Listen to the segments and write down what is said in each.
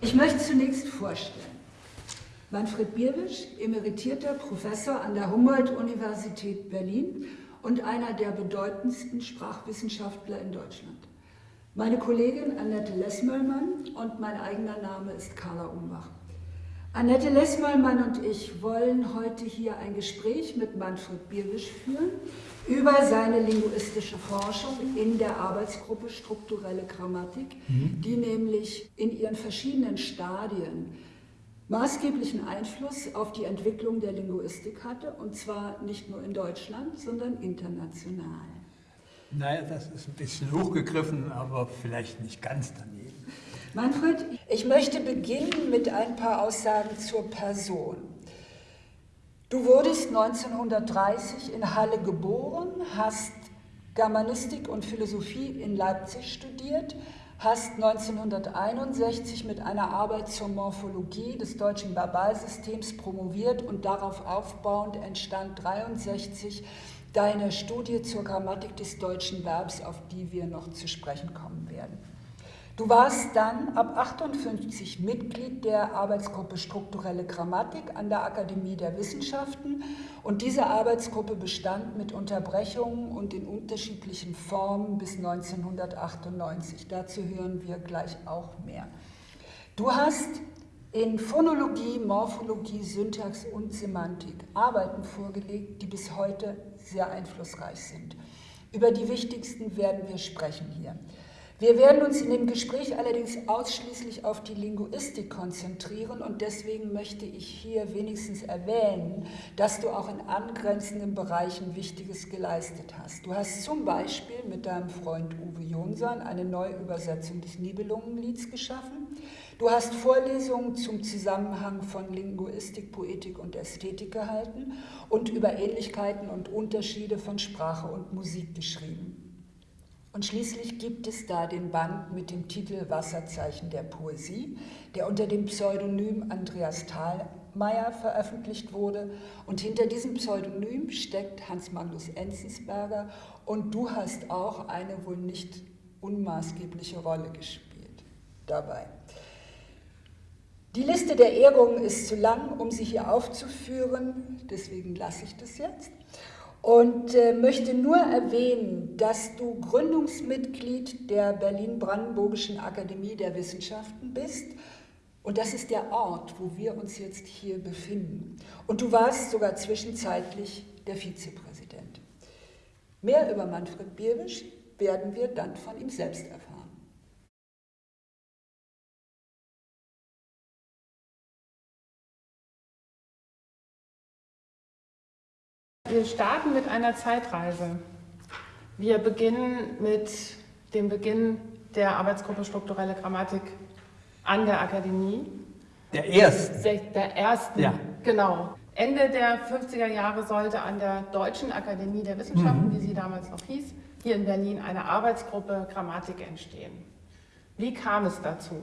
Ich möchte zunächst vorstellen. Manfred Bierwisch, emeritierter Professor an der Humboldt-Universität Berlin und einer der bedeutendsten Sprachwissenschaftler in Deutschland. Meine Kollegin Annette Lessmöllmann und mein eigener Name ist Carla Umbach. Annette Lessmöllmann und ich wollen heute hier ein Gespräch mit Manfred Bierwisch führen über seine linguistische Forschung in der Arbeitsgruppe Strukturelle Grammatik, mhm. die nämlich in ihren verschiedenen Stadien maßgeblichen Einfluss auf die Entwicklung der Linguistik hatte, und zwar nicht nur in Deutschland, sondern international. Naja, das ist ein bisschen hochgegriffen, aber vielleicht nicht ganz daneben. Manfred, ich möchte beginnen mit ein paar Aussagen zur Person. Du wurdest 1930 in Halle geboren, hast Germanistik und Philosophie in Leipzig studiert, hast 1961 mit einer Arbeit zur Morphologie des deutschen Verbalsystems promoviert und darauf aufbauend entstand 1963 deine Studie zur Grammatik des deutschen Verbs, auf die wir noch zu sprechen kommen werden. Du warst dann ab 58 Mitglied der Arbeitsgruppe Strukturelle Grammatik an der Akademie der Wissenschaften und diese Arbeitsgruppe bestand mit Unterbrechungen und in unterschiedlichen Formen bis 1998. Dazu hören wir gleich auch mehr. Du hast in Phonologie, Morphologie, Syntax und Semantik Arbeiten vorgelegt, die bis heute sehr einflussreich sind. Über die wichtigsten werden wir sprechen hier. Wir werden uns in dem Gespräch allerdings ausschließlich auf die Linguistik konzentrieren und deswegen möchte ich hier wenigstens erwähnen, dass du auch in angrenzenden Bereichen Wichtiges geleistet hast. Du hast zum Beispiel mit deinem Freund Uwe Jonsson eine Neuübersetzung des Nibelungenlieds geschaffen. Du hast Vorlesungen zum Zusammenhang von Linguistik, Poetik und Ästhetik gehalten und über Ähnlichkeiten und Unterschiede von Sprache und Musik geschrieben. Und schließlich gibt es da den Band mit dem Titel Wasserzeichen der Poesie, der unter dem Pseudonym Andreas Thalmeier veröffentlicht wurde. Und hinter diesem Pseudonym steckt Hans Magnus Enzensberger und du hast auch eine wohl nicht unmaßgebliche Rolle gespielt dabei. Die Liste der Ehrungen ist zu lang, um sie hier aufzuführen, deswegen lasse ich das jetzt und äh, möchte nur erwähnen, dass du Gründungsmitglied der Berlin-Brandenburgischen Akademie der Wissenschaften bist. Und das ist der Ort, wo wir uns jetzt hier befinden. Und du warst sogar zwischenzeitlich der Vizepräsident. Mehr über Manfred Bierwisch werden wir dann von ihm selbst erfahren. Wir starten mit einer Zeitreise. Wir beginnen mit dem Beginn der Arbeitsgruppe Strukturelle Grammatik an der Akademie. Der ersten. Der ersten, ja. genau. Ende der 50er Jahre sollte an der Deutschen Akademie der Wissenschaften, mhm. wie sie damals noch hieß, hier in Berlin eine Arbeitsgruppe Grammatik entstehen. Wie kam es dazu?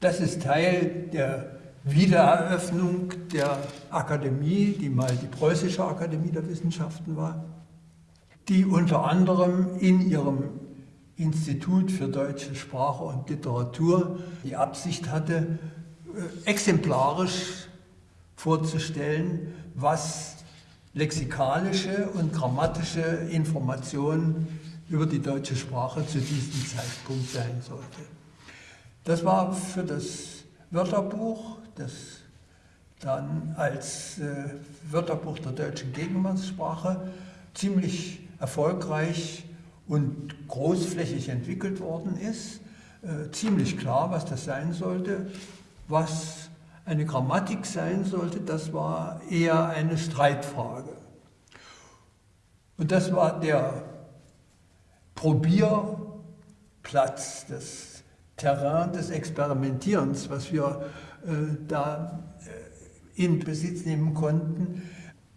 Das ist Teil der Wiedereröffnung der Akademie, die mal die Preußische Akademie der Wissenschaften war, die unter anderem in ihrem Institut für deutsche Sprache und Literatur die Absicht hatte, äh, exemplarisch vorzustellen, was lexikalische und grammatische Informationen über die deutsche Sprache zu diesem Zeitpunkt sein sollte. Das war für das Wörterbuch das dann als äh, Wörterbuch der deutschen Gegenwartssprache ziemlich erfolgreich und großflächig entwickelt worden ist. Äh, ziemlich klar, was das sein sollte. Was eine Grammatik sein sollte, das war eher eine Streitfrage. Und das war der Probierplatz, das Terrain des Experimentierens, was wir da äh, in Besitz nehmen konnten.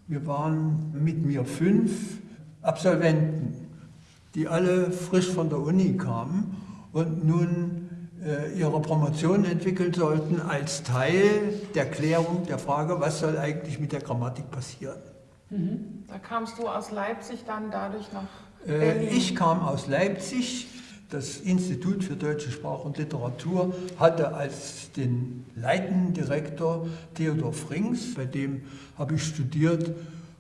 Wir waren mit mir fünf Absolventen, die alle frisch von der Uni kamen und nun äh, ihre Promotion entwickeln sollten als Teil der Klärung der Frage, was soll eigentlich mit der Grammatik passieren. Mhm. Da kamst du aus Leipzig dann dadurch nach Berlin? Ich kam aus Leipzig Das Institut für deutsche Sprache und Literatur hatte als den leitenden Direktor Theodor Frings, bei dem habe ich studiert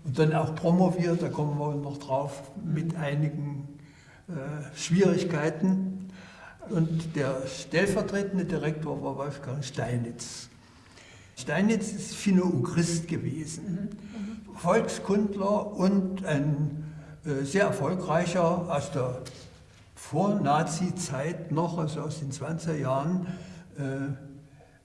und dann auch promoviert, da kommen wir noch drauf, mit einigen äh, Schwierigkeiten. Und der stellvertretende Direktor war Wolfgang Steinitz. Steinitz ist Finno-Ugrist gewesen, Volkskundler und ein äh, sehr erfolgreicher aus der Vor-Nazi-Zeit noch, also aus den 20er Jahren, äh,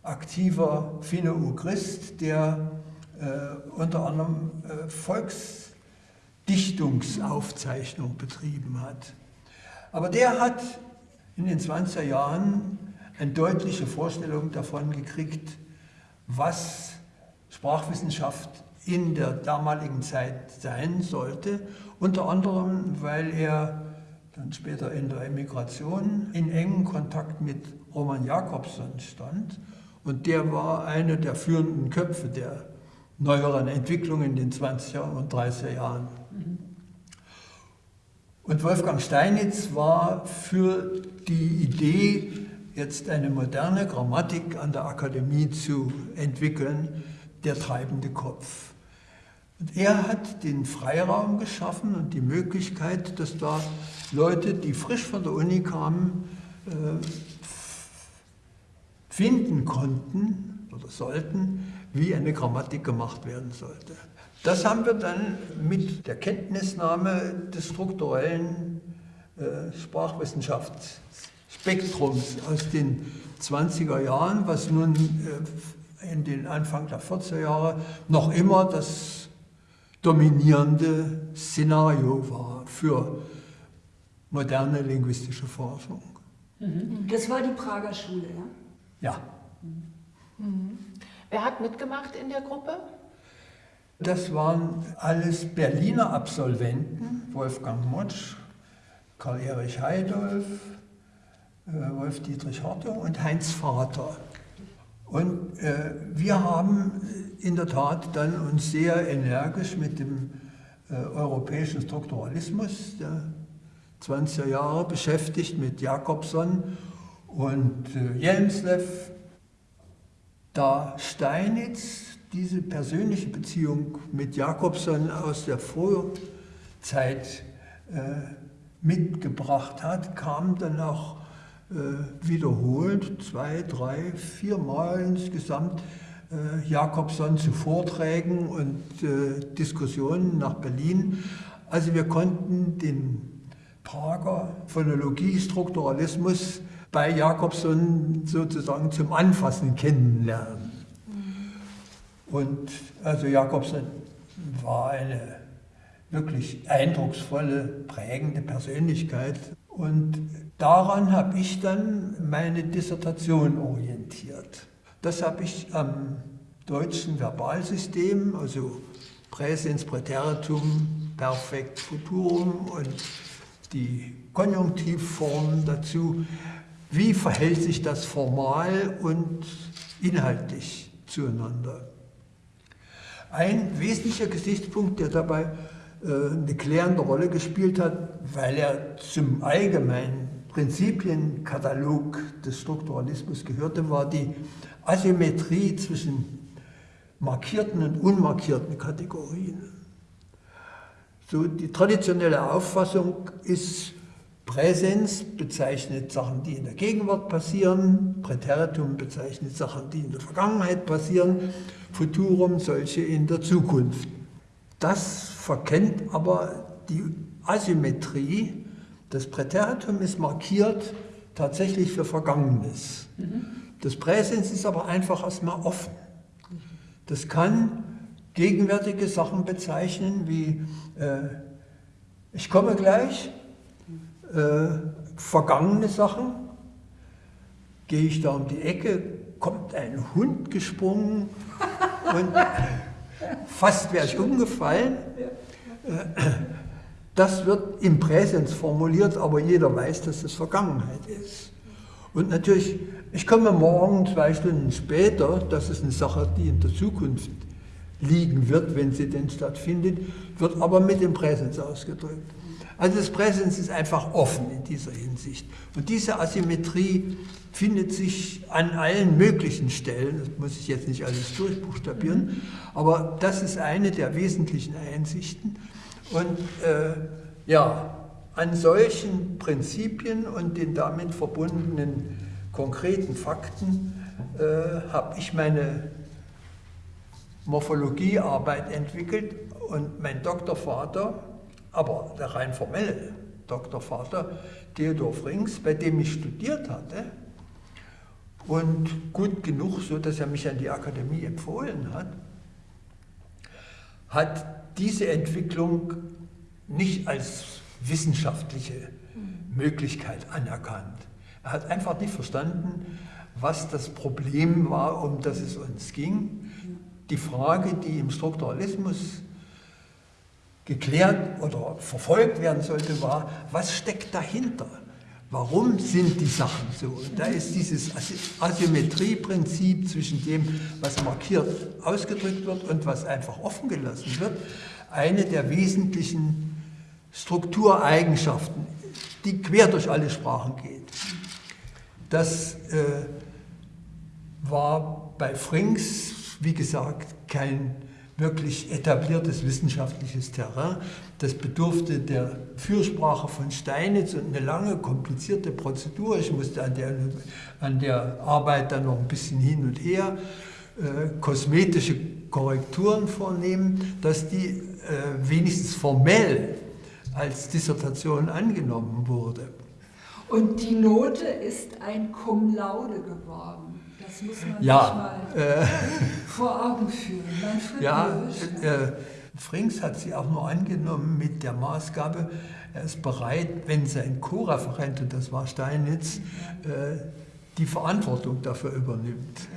aktiver Finno-Ugrist, der äh, unter anderem äh, Volksdichtungsaufzeichnung betrieben hat. Aber der hat in den 20er Jahren eine deutliche Vorstellung davon gekriegt, was Sprachwissenschaft in der damaligen Zeit sein sollte. Unter anderem, weil er dann später in der Emigration in engen Kontakt mit Roman Jakobson stand. Und der war einer der führenden Köpfe der neueren Entwicklungen in den 20er und 30er Jahren. Und Wolfgang Steinitz war für die Idee, jetzt eine moderne Grammatik an der Akademie zu entwickeln, der treibende Kopf. Und er hat den Freiraum geschaffen und die Möglichkeit, dass da Leute, die frisch von der Uni kamen, äh, finden konnten oder sollten, wie eine Grammatik gemacht werden sollte. Das haben wir dann mit der Kenntnisnahme des strukturellen äh, Sprachwissenschaftsspektrums aus den 20er Jahren, was nun äh, in den Anfang der 40er Jahre noch immer das dominierende Szenario war für moderne linguistische Forschung. Das war die Prager Schule, ja? Ja. Mhm. Wer hat mitgemacht in der Gruppe? Das waren alles Berliner Absolventen, Wolfgang Motsch, Karl-Erich Heidolf, äh, Wolf-Dietrich Hartung und Heinz Vater. Und äh, wir haben in der Tat dann uns sehr energisch mit dem äh, europäischen Strukturalismus der 20er Jahre beschäftigt, mit Jakobson und äh, Jelmslev, da Steinitz diese persönliche Beziehung mit Jakobson aus der Vorzeit äh, mitgebracht hat, kam dann auch wiederholt, zwei, drei, vier Mal insgesamt, äh, Jakobson zu Vorträgen und äh, Diskussionen nach Berlin. Also wir konnten den Prager Phonologie-Strukturalismus bei Jakobson sozusagen zum Anfassen kennenlernen. Und also Jakobson war eine wirklich eindrucksvolle, prägende Persönlichkeit. Und daran habe ich dann meine Dissertation orientiert. Das habe ich am deutschen Verbalsystem, also Präsens, Präteritum, Perfekt, Futurum und die Konjunktivformen dazu. Wie verhält sich das formal und inhaltlich zueinander? Ein wesentlicher Gesichtspunkt, der dabei äh, eine klärende Rolle gespielt hat, weil er zum allgemeinen Prinzipienkatalog des Strukturalismus gehörte, war die Asymmetrie zwischen markierten und unmarkierten Kategorien. So die traditionelle Auffassung ist, Präsens bezeichnet Sachen, die in der Gegenwart passieren, Präteritum bezeichnet Sachen, die in der Vergangenheit passieren, Futurum solche in der Zukunft. Das verkennt aber die Asymmetrie. Das Präteritum ist markiert tatsächlich für Vergangenes. Das Präsens ist aber einfach erstmal offen. Das kann gegenwärtige Sachen bezeichnen wie äh, ich komme gleich, äh, vergangene Sachen. Gehe ich da um die Ecke, kommt ein Hund gesprungen und fast wäre ich umgefallen. Äh, das wird im Präsens formuliert, aber jeder weiß, dass das Vergangenheit ist. Und natürlich, ich komme morgen zwei Stunden später, das ist eine Sache, die in der Zukunft liegen wird, wenn sie denn stattfindet, wird aber mit dem Präsens ausgedrückt. Also das Präsens ist einfach offen in dieser Hinsicht. Und diese Asymmetrie findet sich an allen möglichen Stellen, das muss ich jetzt nicht alles durchbuchstabieren, aber das ist eine der wesentlichen Einsichten. Und äh, ja, an solchen Prinzipien und den damit verbundenen konkreten Fakten äh, habe ich meine Morphologiearbeit entwickelt und mein Doktorvater, aber der rein formelle Doktorvater, Theodor Frings, bei dem ich studiert hatte und gut genug, so dass er mich an die Akademie empfohlen hat, hat diese Entwicklung nicht als wissenschaftliche Möglichkeit anerkannt. Er hat einfach nicht verstanden, was das Problem war, um das es uns ging. Die Frage, die im Strukturalismus geklärt oder verfolgt werden sollte, war, was steckt dahinter? Warum sind die Sachen so? Da ist dieses Asymmetrieprinzip zwischen dem, was markiert ausgedrückt wird und was einfach offen gelassen wird, eine der wesentlichen Struktureigenschaften, die quer durch alle Sprachen geht. Das äh, war bei Frings, wie gesagt, kein wirklich etabliertes wissenschaftliches Terrain. Das bedurfte der Fürsprache von Steinitz und eine lange, komplizierte Prozedur. Ich musste an der, an der Arbeit dann noch ein bisschen hin und her äh, kosmetische Korrekturen vornehmen, dass die äh, wenigstens formell als Dissertation angenommen wurde. Und die Note ist ein Cum laude geworden. Das muss man ja, sich mal äh, vor Augen führen. Ja, äh, Frings hat sie auch nur angenommen mit der Maßgabe, er ist bereit, wenn sein Co-Referent, und das war Steinitz, äh, die Verantwortung dafür übernimmt.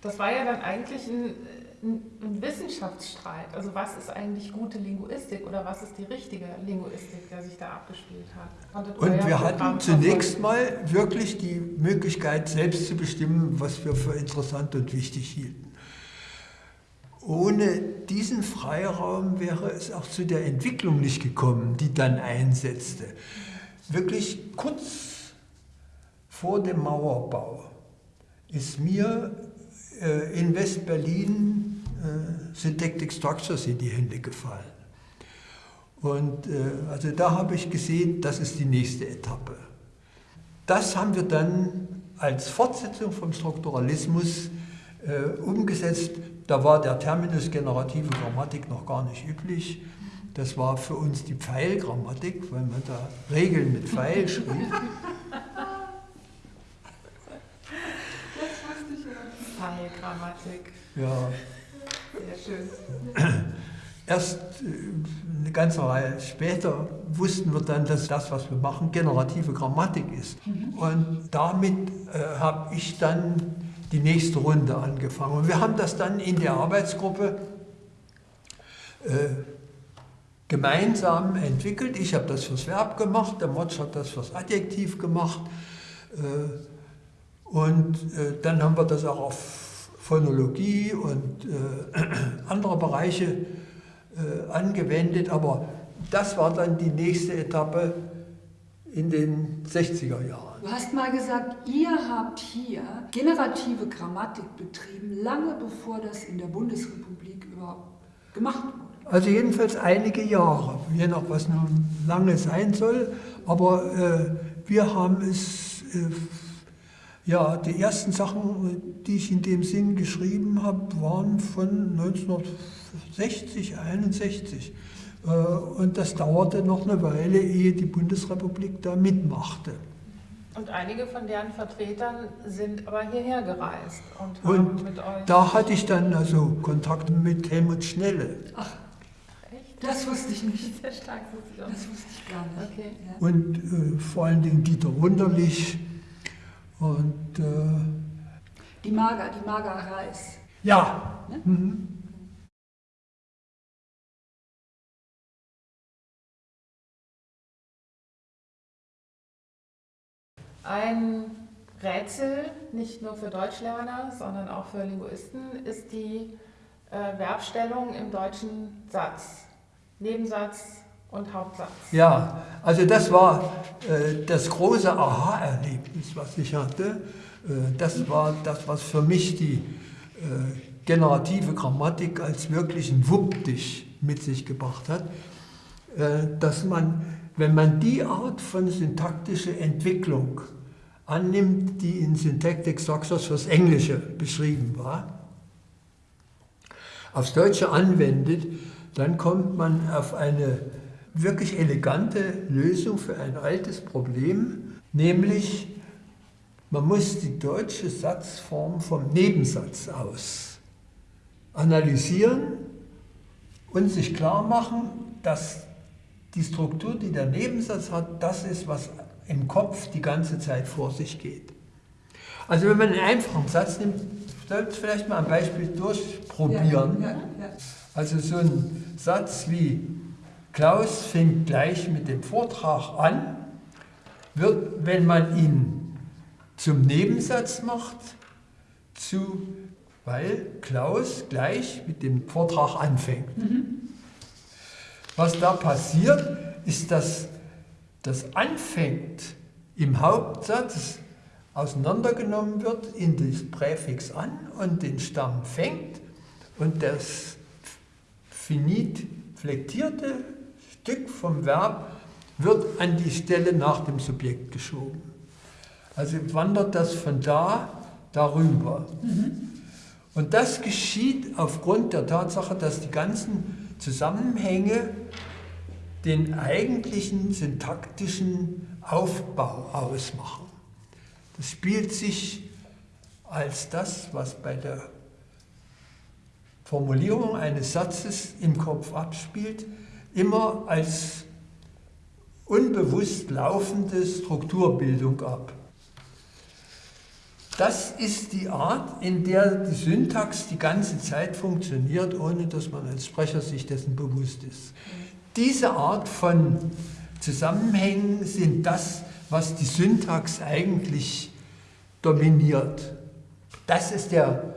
Das war ja dann eigentlich ein ein Wissenschaftsstreit. Also was ist eigentlich gute Linguistik oder was ist die richtige Linguistik, der sich da abgespielt hat? Und wir hatten zunächst mal wirklich die Möglichkeit, selbst zu bestimmen, was wir für interessant und wichtig hielten. Ohne diesen Freiraum wäre es auch zu der Entwicklung nicht gekommen, die dann einsetzte. Wirklich kurz vor dem Mauerbau ist mir äh, in West-Berlin äh, Syntactic Structures in die Hände gefallen. Und äh, also da habe ich gesehen, das ist die nächste Etappe. Das haben wir dann als Fortsetzung vom Strukturalismus umgesetzt. Da war der Terminus generative Grammatik noch gar nicht üblich. Das war für uns die Pfeilgrammatik, weil man da Regeln mit Pfeil schrieb. Das wusste ich ja. Pfeilgrammatik. Ja. Sehr schön. Erst äh, eine ganze Reihe später wussten wir dann, dass das, was wir machen, generative Grammatik ist. Mhm. Und damit äh, habe ich dann die nächste Runde angefangen. Und wir haben das dann in der Arbeitsgruppe äh, gemeinsam entwickelt. Ich habe das fürs Verb gemacht, der Motsch hat das fürs Adjektiv gemacht. Äh, und äh, dann haben wir das auch auf Phonologie und äh, andere Bereiche äh, angewendet, aber das war dann die nächste Etappe in den 60er Jahren. Du hast mal gesagt, ihr habt hier generative Grammatik betrieben, lange bevor das in der Bundesrepublik überhaupt gemacht wurde. Also jedenfalls einige Jahre, je nach was nun lange sein soll, aber äh, wir haben es äh, ja, die ersten Sachen, die ich in dem Sinn geschrieben habe, waren von 1960, 61. Äh, und das dauerte noch eine Weile, ehe die Bundesrepublik da mitmachte. Und einige von deren Vertretern sind aber hierher gereist und haben und mit euch... da hatte ich dann also Kontakt mit Helmut Schnelle. Ach, echt? Das wusste ich nicht. Sehr stark wusste ich auch. Das wusste ich gar nicht. Okay. Ja. Und äh, vor allen Dingen Dieter Wunderlich, und äh, die Mager, die Mager Reis. Ja. Ne? Mhm. Ein Rätsel, nicht nur für Deutschlerner, sondern auch für Linguisten, ist die äh, Verbstellung im deutschen Satz. Nebensatz, und Hauptsatz. Ja, also das war äh, das große Aha-Erlebnis, was ich hatte. Äh, das war das, was für mich die äh, generative Grammatik als wirklichen Wuppdich mit sich gebracht hat, äh, dass man, wenn man die Art von syntaktischer Entwicklung annimmt, die in Syntactic Structures fürs Englische beschrieben war, aufs Deutsche anwendet, dann kommt man auf eine wirklich elegante Lösung für ein altes Problem, nämlich man muss die deutsche Satzform vom Nebensatz aus analysieren und sich klar machen, dass die Struktur, die der Nebensatz hat, das ist, was im Kopf die ganze Zeit vor sich geht. Also wenn man einen einfachen Satz nimmt, es vielleicht mal ein Beispiel durchprobieren. Ja, ja, ja. Also so ein Satz wie Klaus fängt gleich mit dem Vortrag an, wird, wenn man ihn zum Nebensatz macht, zu, weil Klaus gleich mit dem Vortrag anfängt. Mhm. Was da passiert, ist, dass das anfängt im Hauptsatz auseinandergenommen wird in das Präfix an und den Stamm fängt und das finit flektierte Stück vom Verb wird an die Stelle nach dem Subjekt geschoben. Also wandert das von da darüber. Mhm. Und das geschieht aufgrund der Tatsache, dass die ganzen Zusammenhänge den eigentlichen syntaktischen Aufbau ausmachen. Das spielt sich als das, was bei der Formulierung eines Satzes im Kopf abspielt, immer als unbewusst laufende Strukturbildung ab. Das ist die Art, in der die Syntax die ganze Zeit funktioniert, ohne dass man als Sprecher sich dessen bewusst ist. Diese Art von Zusammenhängen sind das, was die Syntax eigentlich dominiert. Das ist der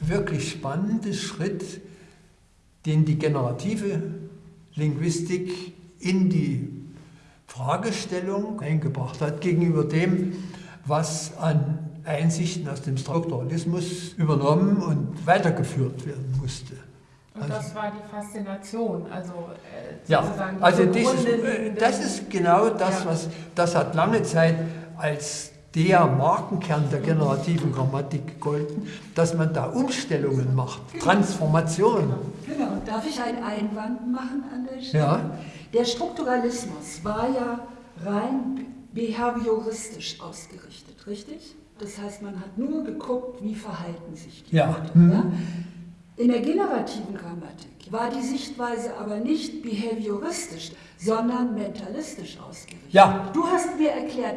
wirklich spannende Schritt, den die generative Linguistik in die Fragestellung eingebracht hat gegenüber dem, was an Einsichten aus dem Strukturalismus übernommen und weitergeführt werden musste. Und also, das war die Faszination, also äh, ja, also dieses, äh, das ist genau das, ja. was das hat lange Zeit als der Markenkern der generativen Grammatik gegolten, dass man da Umstellungen macht, genau. Transformationen. Genau. genau. Darf ich einen Einwand machen an der Stelle? Ja. Der Strukturalismus war ja rein behavioristisch ausgerichtet, richtig? Das heißt, man hat nur geguckt, wie verhalten sich die ja. Leute. Mhm. Ja? In der generativen Grammatik war die Sichtweise aber nicht behavioristisch, sondern mentalistisch ausgerichtet. Ja. Du hast mir erklärt,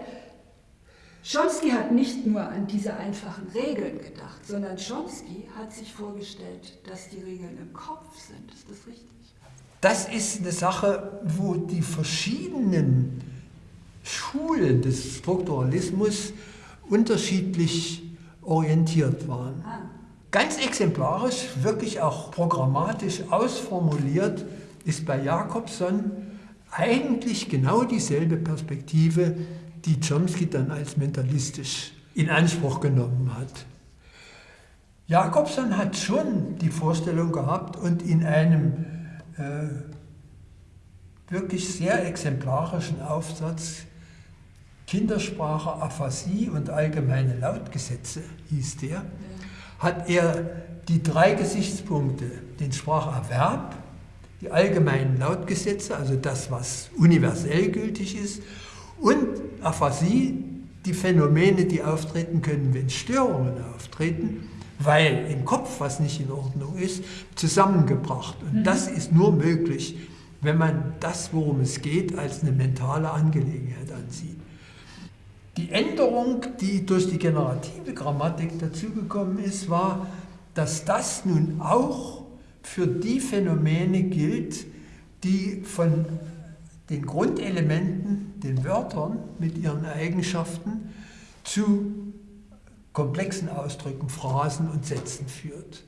Chomsky hat nicht nur an diese einfachen Regeln gedacht, sondern Chomsky hat sich vorgestellt, dass die Regeln im Kopf sind. Ist das richtig? Das ist eine Sache, wo die verschiedenen Schulen des Strukturalismus unterschiedlich orientiert waren. Ah. Ganz exemplarisch, wirklich auch programmatisch ausformuliert, ist bei Jakobson eigentlich genau dieselbe Perspektive, die Chomsky dann als mentalistisch in Anspruch genommen hat. Jakobson hat schon die Vorstellung gehabt und in einem äh, wirklich sehr exemplarischen Aufsatz Kindersprache, Aphasie und allgemeine Lautgesetze hieß der, hat er die drei Gesichtspunkte, den Spracherwerb, die allgemeinen Lautgesetze, also das, was universell gültig ist, und Aphasie, die Phänomene, die auftreten können, wenn Störungen auftreten, weil im Kopf was nicht in Ordnung ist, zusammengebracht. Und mhm. das ist nur möglich, wenn man das, worum es geht, als eine mentale Angelegenheit ansieht. Die Änderung, die durch die generative Grammatik dazugekommen ist, war, dass das nun auch für die Phänomene gilt, die von den Grundelementen, den Wörtern mit ihren Eigenschaften zu komplexen Ausdrücken, Phrasen und Sätzen führt.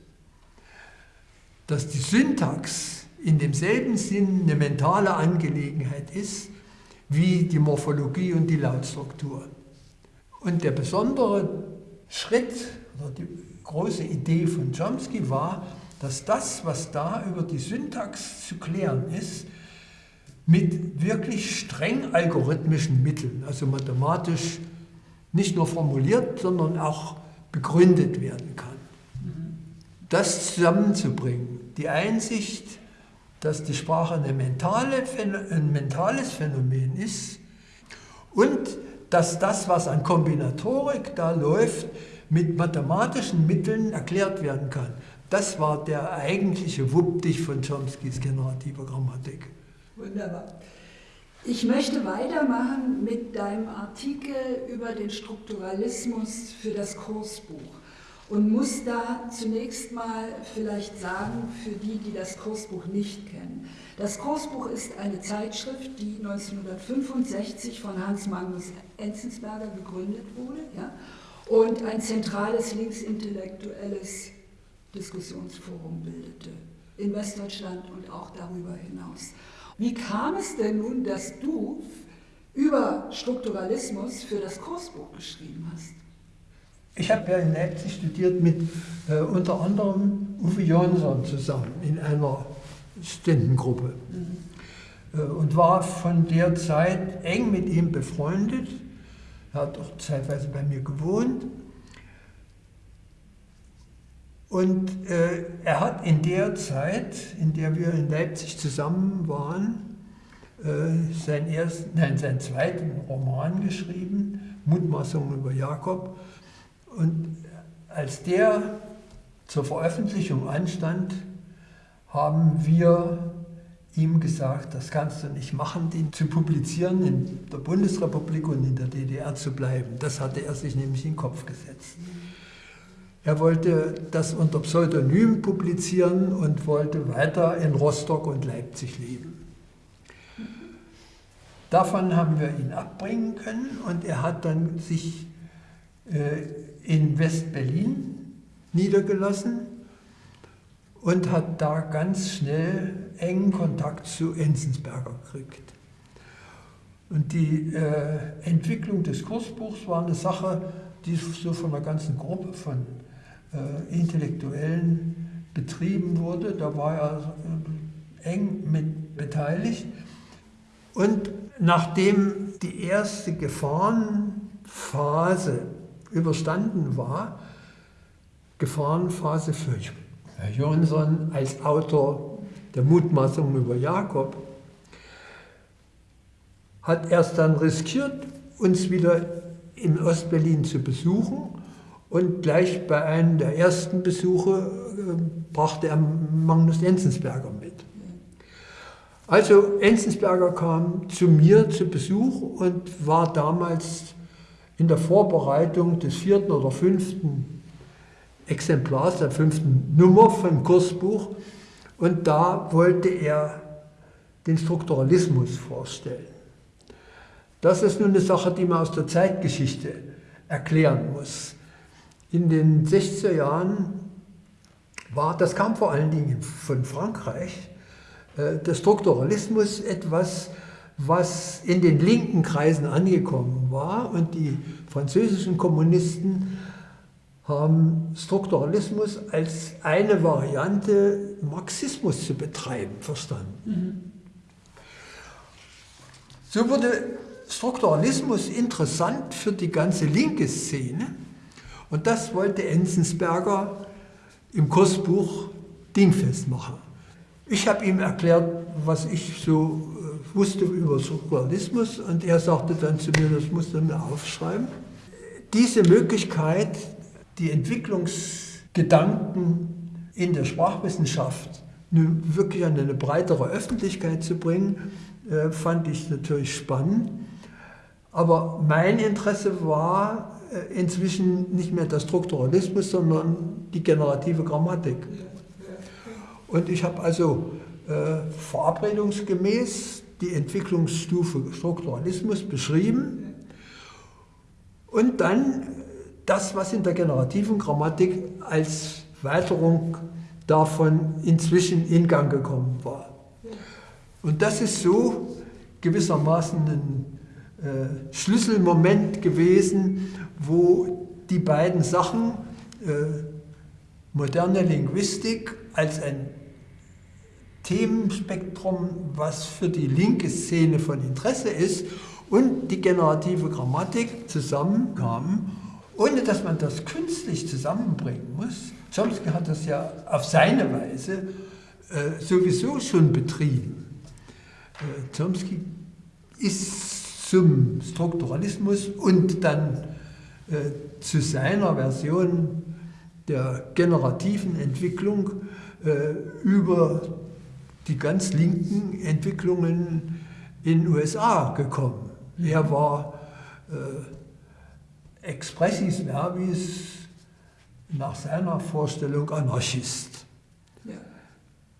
Dass die Syntax in demselben Sinn eine mentale Angelegenheit ist wie die Morphologie und die Lautstruktur. Und der besondere Schritt oder die große Idee von Chomsky war, dass das, was da über die Syntax zu klären ist, mit wirklich streng algorithmischen Mitteln, also mathematisch nicht nur formuliert, sondern auch begründet werden kann. Das zusammenzubringen, die Einsicht, dass die Sprache mentale, ein mentales Phänomen ist und dass das, was an Kombinatorik da läuft, mit mathematischen Mitteln erklärt werden kann. Das war der eigentliche Wuppdich von Chomskys generativer Grammatik. Wunderbar. Ich möchte weitermachen mit deinem Artikel über den Strukturalismus für das Kursbuch und muss da zunächst mal vielleicht sagen, für die, die das Kursbuch nicht kennen. Das Kursbuch ist eine Zeitschrift, die 1965 von Hans Magnus Enzensberger gegründet wurde ja, und ein zentrales linksintellektuelles Diskussionsforum bildete, in Westdeutschland und auch darüber hinaus. Wie kam es denn nun, dass du über Strukturalismus für das Kursbuch geschrieben hast? Ich habe ja in Leipzig studiert mit äh, unter anderem Uwe Jonsson zusammen in einer Studentengruppe mhm. äh, und war von der Zeit eng mit ihm befreundet. Er hat auch zeitweise bei mir gewohnt. Und äh, er hat in der Zeit, in der wir in Leipzig zusammen waren, äh, seinen, ersten, nein, seinen zweiten Roman geschrieben, Mutmaßungen über Jakob. Und als der zur Veröffentlichung anstand, haben wir ihm gesagt, das kannst du nicht machen, den zu publizieren, in der Bundesrepublik und in der DDR zu bleiben. Das hatte er sich nämlich in den Kopf gesetzt. Er wollte das unter Pseudonym publizieren und wollte weiter in Rostock und Leipzig leben. Davon haben wir ihn abbringen können und er hat dann sich äh, in West-Berlin niedergelassen und hat da ganz schnell engen Kontakt zu Enzensberger gekriegt. Und die äh, Entwicklung des Kursbuchs war eine Sache, die so von einer ganzen Gruppe von äh, Intellektuellen betrieben wurde. Da war er äh, eng mit beteiligt. Und nachdem die erste Gefahrenphase überstanden war, Gefahrenphase für Herr Jonsson als Autor der Mutmaßungen über Jakob, hat er es dann riskiert, uns wieder in Ostberlin zu besuchen und gleich bei einem der ersten Besuche äh, brachte er Magnus Enzensberger mit. Also Enzensberger kam zu mir zu Besuch und war damals in der Vorbereitung des vierten oder fünften Exemplars, der fünften Nummer vom Kursbuch. Und da wollte er den Strukturalismus vorstellen. Das ist nun eine Sache, die man aus der Zeitgeschichte erklären muss. In den 60er Jahren war, das kam vor allen Dingen von Frankreich, äh, der Strukturalismus etwas, was in den linken Kreisen angekommen war und die französischen Kommunisten haben Strukturalismus als eine Variante Marxismus zu betreiben verstanden. Mhm. So wurde Strukturalismus interessant für die ganze linke Szene und das wollte Enzensberger im Kursbuch dingfest machen. Ich habe ihm erklärt, was ich so wusste über Strukturalismus und er sagte dann zu mir, das musst du mir aufschreiben. Diese Möglichkeit, die Entwicklungsgedanken in der Sprachwissenschaft wirklich an eine breitere Öffentlichkeit zu bringen, äh, fand ich natürlich spannend. Aber mein Interesse war äh, inzwischen nicht mehr der Strukturalismus, sondern die generative Grammatik. Und ich habe also äh, verabredungsgemäß die Entwicklungsstufe Strukturalismus beschrieben und dann das, was in der generativen Grammatik als Weiterung davon inzwischen in Gang gekommen war. Und das ist so gewissermaßen ein äh, Schlüsselmoment gewesen, wo die beiden Sachen, äh, moderne Linguistik als ein Themenspektrum, was für die linke Szene von Interesse ist, und die generative Grammatik zusammenkamen, ohne dass man das künstlich zusammenbringen muss. Chomsky hat das ja auf seine Weise äh, sowieso schon betrieben. Äh, Chomsky ist zum Strukturalismus und dann äh, zu seiner Version der generativen Entwicklung äh, über die ganz linken Entwicklungen in den USA gekommen. Er war äh, expressis verbis nach seiner Vorstellung Anarchist. Ja.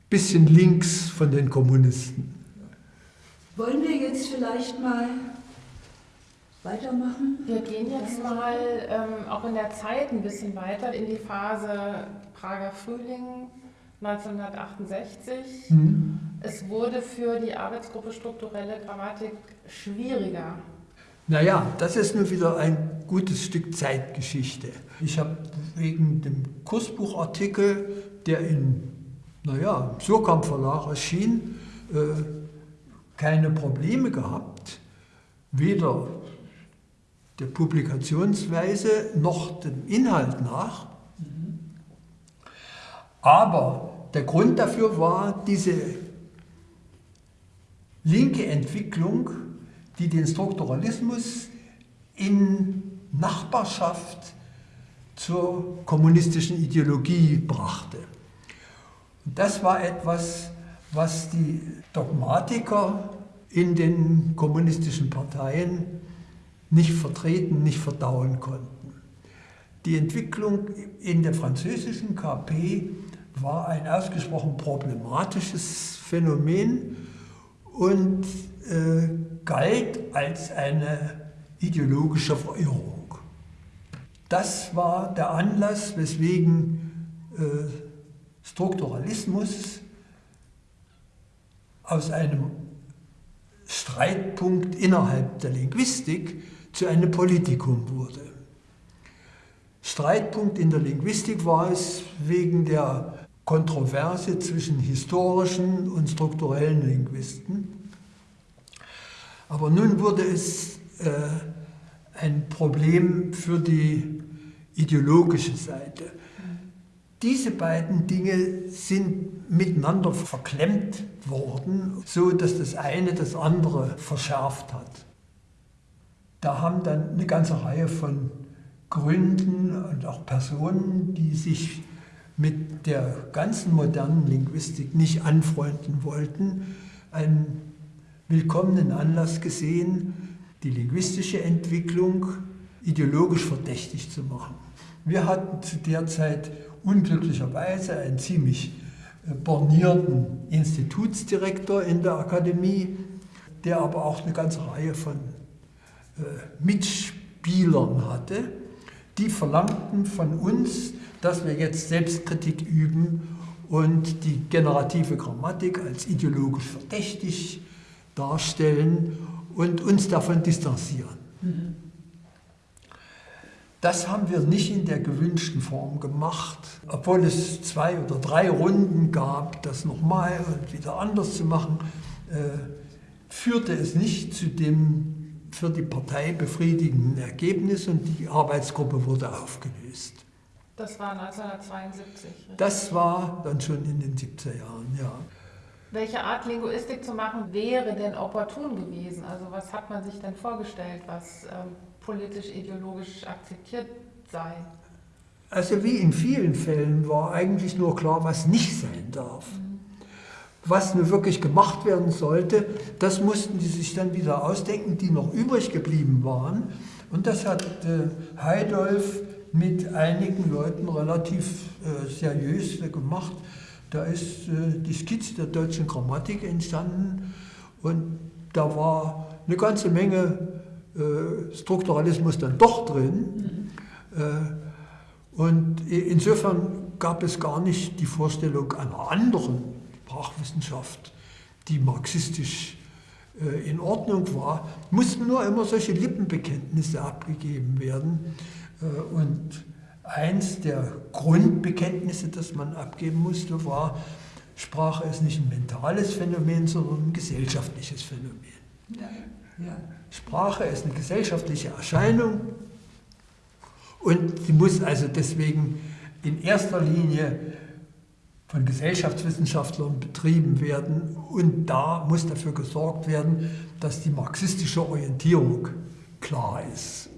Bisschen links von den Kommunisten. Wollen wir jetzt vielleicht mal weitermachen? Wir gehen jetzt mal ähm, auch in der Zeit ein bisschen weiter in die Phase Prager Frühling 1968. Mhm. Es wurde für die Arbeitsgruppe strukturelle Grammatik schwieriger. Naja, das ist nur wieder ein gutes Stück Zeitgeschichte. Ich habe wegen dem Kursbuchartikel, der in, naja, im Surkamp Verlag erschien, äh, keine Probleme gehabt, weder der Publikationsweise noch dem Inhalt nach. Aber der Grund dafür war diese linke Entwicklung, die den Strukturalismus in Nachbarschaft zur kommunistischen Ideologie brachte. Und das war etwas, was die Dogmatiker in den kommunistischen Parteien nicht vertreten, nicht verdauen konnten. Die Entwicklung in der französischen KP war ein ausgesprochen problematisches Phänomen und äh, galt als eine ideologische Verirrung. Das war der Anlass, weswegen äh, Strukturalismus aus einem Streitpunkt innerhalb der Linguistik zu einem Politikum wurde. Streitpunkt in der Linguistik war es wegen der Kontroverse zwischen historischen und strukturellen Linguisten. Aber nun wurde es äh, ein Problem für die ideologische Seite. Diese beiden Dinge sind miteinander verklemmt worden, so dass das eine das andere verschärft hat. Da haben dann eine ganze Reihe von Gründen und auch Personen, die sich mit der ganzen modernen Linguistik nicht anfreunden wollten, einen willkommenen Anlass gesehen, die linguistische Entwicklung ideologisch verdächtig zu machen. Wir hatten zu der Zeit unglücklicherweise einen ziemlich äh, bornierten Institutsdirektor in der Akademie, der aber auch eine ganze Reihe von äh, Mitspielern hatte, die verlangten von uns, dass wir jetzt Selbstkritik üben und die generative Grammatik als ideologisch verdächtig darstellen und uns davon distanzieren. Mhm. Das haben wir nicht in der gewünschten Form gemacht, obwohl es zwei oder drei Runden gab, das nochmal und wieder anders zu machen, äh, führte es nicht zu dem für die Partei befriedigenden Ergebnis und die Arbeitsgruppe wurde aufgelöst. Das war 1972. Richtig? Das war dann schon in den 70er Jahren, ja. Welche Art Linguistik zu machen wäre denn opportun gewesen? Also was hat man sich denn vorgestellt, was ähm, politisch-ideologisch akzeptiert sei? Also wie in vielen Fällen war eigentlich nur klar, was nicht sein darf. Mhm. Was nur wirklich gemacht werden sollte, das mussten die sich dann wieder ausdenken, die noch übrig geblieben waren. Und das hat äh, Heidolf mit einigen Leuten relativ äh, seriös gemacht. Da ist äh, die Skizze der deutschen Grammatik entstanden und da war eine ganze Menge äh, Strukturalismus dann doch drin. Mhm. und insofern gab es gar nicht die Vorstellung einer anderen Sprachwissenschaft, die marxistisch äh, in Ordnung war, mussten nur immer solche Lippenbekenntnisse abgegeben werden. Äh, und eins der Grundbekenntnisse, das man abgeben musste, war, Sprache ist nicht ein mentales Phänomen, sondern ein gesellschaftliches Phänomen. Ja, ja. Sprache ist eine gesellschaftliche Erscheinung und sie muss also deswegen in erster Linie von Gesellschaftswissenschaftlern betrieben werden und da muss dafür gesorgt werden, dass die marxistische Orientierung klar ist.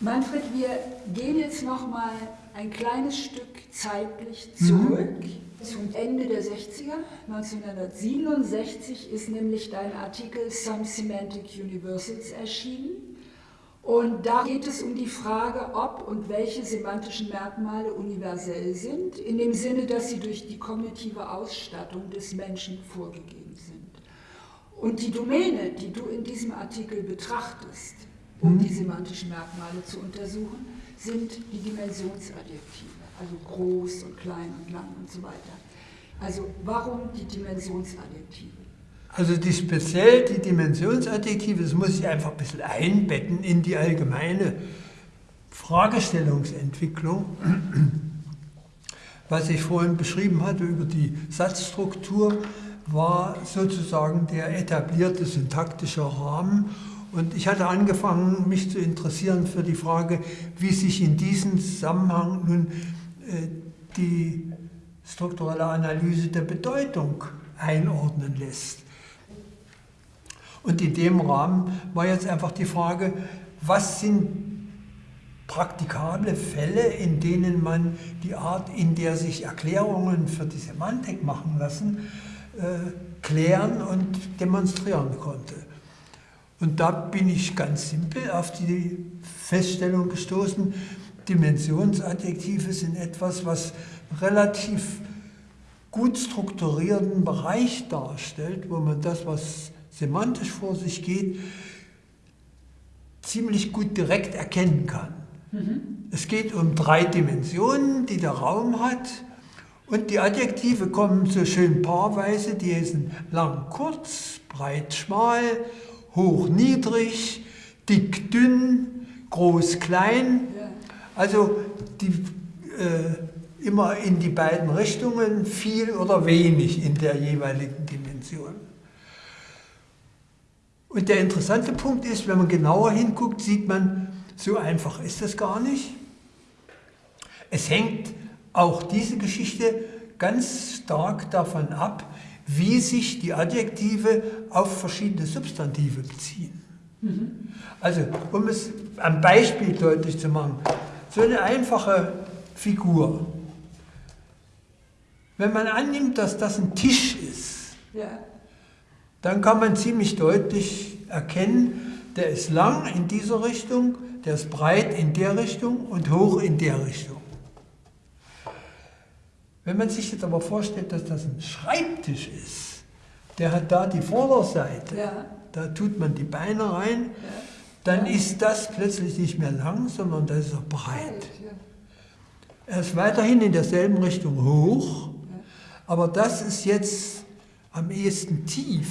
Manfred, wir gehen jetzt noch mal ein kleines Stück zeitlich zurück mhm. zum Ende der 60er. 1967 ist nämlich dein Artikel Some Semantic Universals erschienen. Und da geht es um die Frage, ob und welche semantischen Merkmale universell sind, in dem Sinne, dass sie durch die kognitive Ausstattung des Menschen vorgegeben sind. Und die Domäne, die du in diesem Artikel betrachtest, um die semantischen Merkmale zu untersuchen, sind die Dimensionsadjektive, also groß und klein und lang und so weiter. Also warum die Dimensionsadjektive? Also die speziell die Dimensionsadjektive, das muss ich einfach ein bisschen einbetten in die allgemeine Fragestellungsentwicklung, was ich vorhin beschrieben hatte über die Satzstruktur, war sozusagen der etablierte syntaktische Rahmen und ich hatte angefangen, mich zu interessieren für die Frage, wie sich in diesem Zusammenhang nun äh, die strukturelle Analyse der Bedeutung einordnen lässt. Und in dem Rahmen war jetzt einfach die Frage, was sind praktikable Fälle, in denen man die Art, in der sich Erklärungen für die Semantik machen lassen, äh, klären und demonstrieren konnte. Und da bin ich ganz simpel auf die Feststellung gestoßen, Dimensionsadjektive sind etwas, was relativ gut strukturierten Bereich darstellt, wo man das, was semantisch vor sich geht, ziemlich gut direkt erkennen kann. Mhm. Es geht um drei Dimensionen, die der Raum hat. Und die Adjektive kommen so schön paarweise, die sind lang, kurz, breit, schmal hoch, niedrig, dick, dünn, groß, klein. Also die, äh, immer in die beiden Richtungen, viel oder wenig in der jeweiligen Dimension. Und der interessante Punkt ist, wenn man genauer hinguckt, sieht man, so einfach ist das gar nicht. Es hängt auch diese Geschichte ganz stark davon ab, wie sich die Adjektive auf verschiedene Substantive beziehen. Mhm. Also, um es am Beispiel deutlich zu machen, so eine einfache Figur. Wenn man annimmt, dass das ein Tisch ist, ja. dann kann man ziemlich deutlich erkennen, der ist lang in dieser Richtung, der ist breit in der Richtung und hoch in der Richtung. Wenn man sich jetzt aber vorstellt, dass das ein Schreibtisch ist, der hat da die Vorderseite, ja. da tut man die Beine rein, ja. dann ist das plötzlich nicht mehr lang, sondern das ist auch breit. Er ist weiterhin in derselben Richtung hoch, aber das ist jetzt am ehesten tief.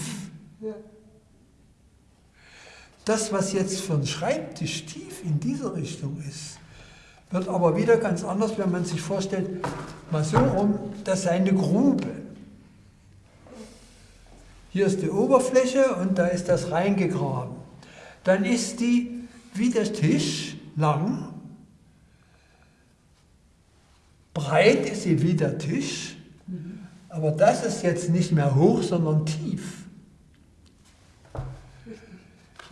Das, was jetzt für einen Schreibtisch tief in dieser Richtung ist, wird aber wieder ganz anders, wenn man sich vorstellt, mal so rum, das sei eine Grube. Hier ist die Oberfläche und da ist das reingegraben. Dann ist die wie der Tisch lang, breit ist sie wie der Tisch, aber das ist jetzt nicht mehr hoch, sondern tief.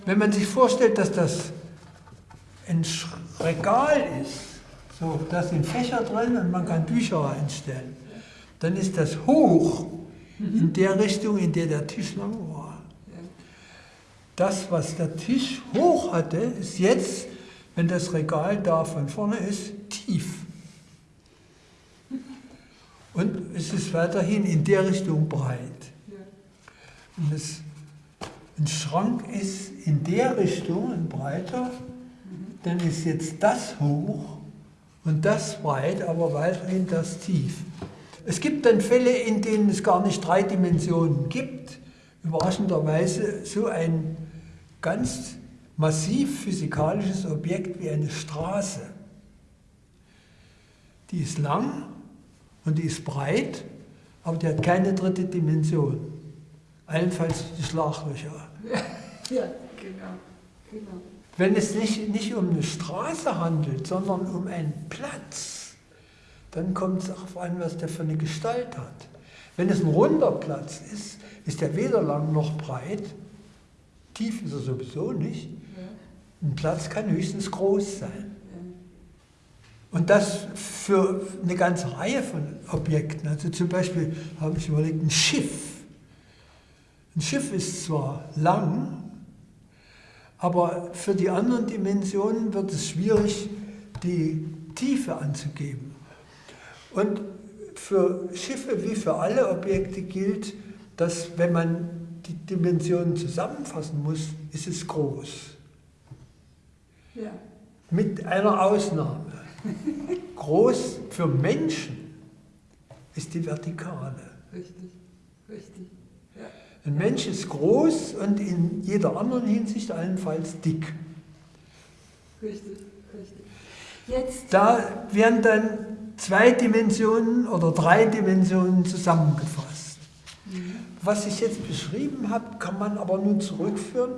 Wenn man sich vorstellt, dass das ein Regal ist, so, da sind Fächer drin und man kann Bücher reinstellen. Dann ist das hoch in der Richtung, in der der Tisch lang war. Das, was der Tisch hoch hatte, ist jetzt, wenn das Regal da von vorne ist, tief. Und es ist weiterhin in der Richtung breit. Und es, ein Schrank ist in der Richtung breiter, dann ist jetzt das hoch und das breit, aber weiterhin das tief. Es gibt dann Fälle, in denen es gar nicht drei Dimensionen gibt. Überraschenderweise so ein ganz massiv physikalisches Objekt wie eine Straße. Die ist lang und die ist breit, aber die hat keine dritte Dimension. Allenfalls die Schlaglöcher. Ja, genau. genau. Wenn es nicht, nicht um eine Straße handelt, sondern um einen Platz, dann kommt es darauf an, was der für eine Gestalt hat. Wenn es ein runder Platz ist, ist er weder lang noch breit. Tief ist er sowieso nicht. Ein Platz kann höchstens groß sein. Und das für eine ganze Reihe von Objekten. Also zum Beispiel habe ich überlegt, ein Schiff. Ein Schiff ist zwar lang, aber für die anderen Dimensionen wird es schwierig, die Tiefe anzugeben. Und für Schiffe wie für alle Objekte gilt, dass wenn man die Dimensionen zusammenfassen muss, ist es groß. Ja. Mit einer Ausnahme. Groß für Menschen ist die Vertikale. Richtig, richtig. Ein Mensch ist groß und in jeder anderen Hinsicht allenfalls dick. Richtig, richtig. Jetzt, Da werden dann zwei Dimensionen oder drei Dimensionen zusammengefasst. Was ich jetzt beschrieben habe, kann man aber nun zurückführen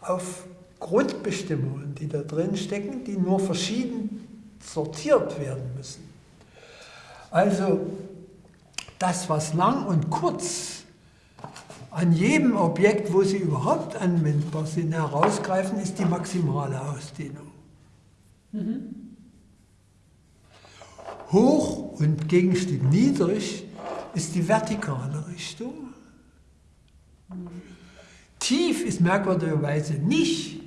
auf Grundbestimmungen, die da drin stecken, die nur verschieden sortiert werden müssen. Also das, was lang und kurz an jedem Objekt, wo sie überhaupt anwendbar sind, herausgreifen, ist die maximale Ausdehnung. Hoch und Gegenstück niedrig ist die vertikale Richtung. Tief ist merkwürdigerweise nicht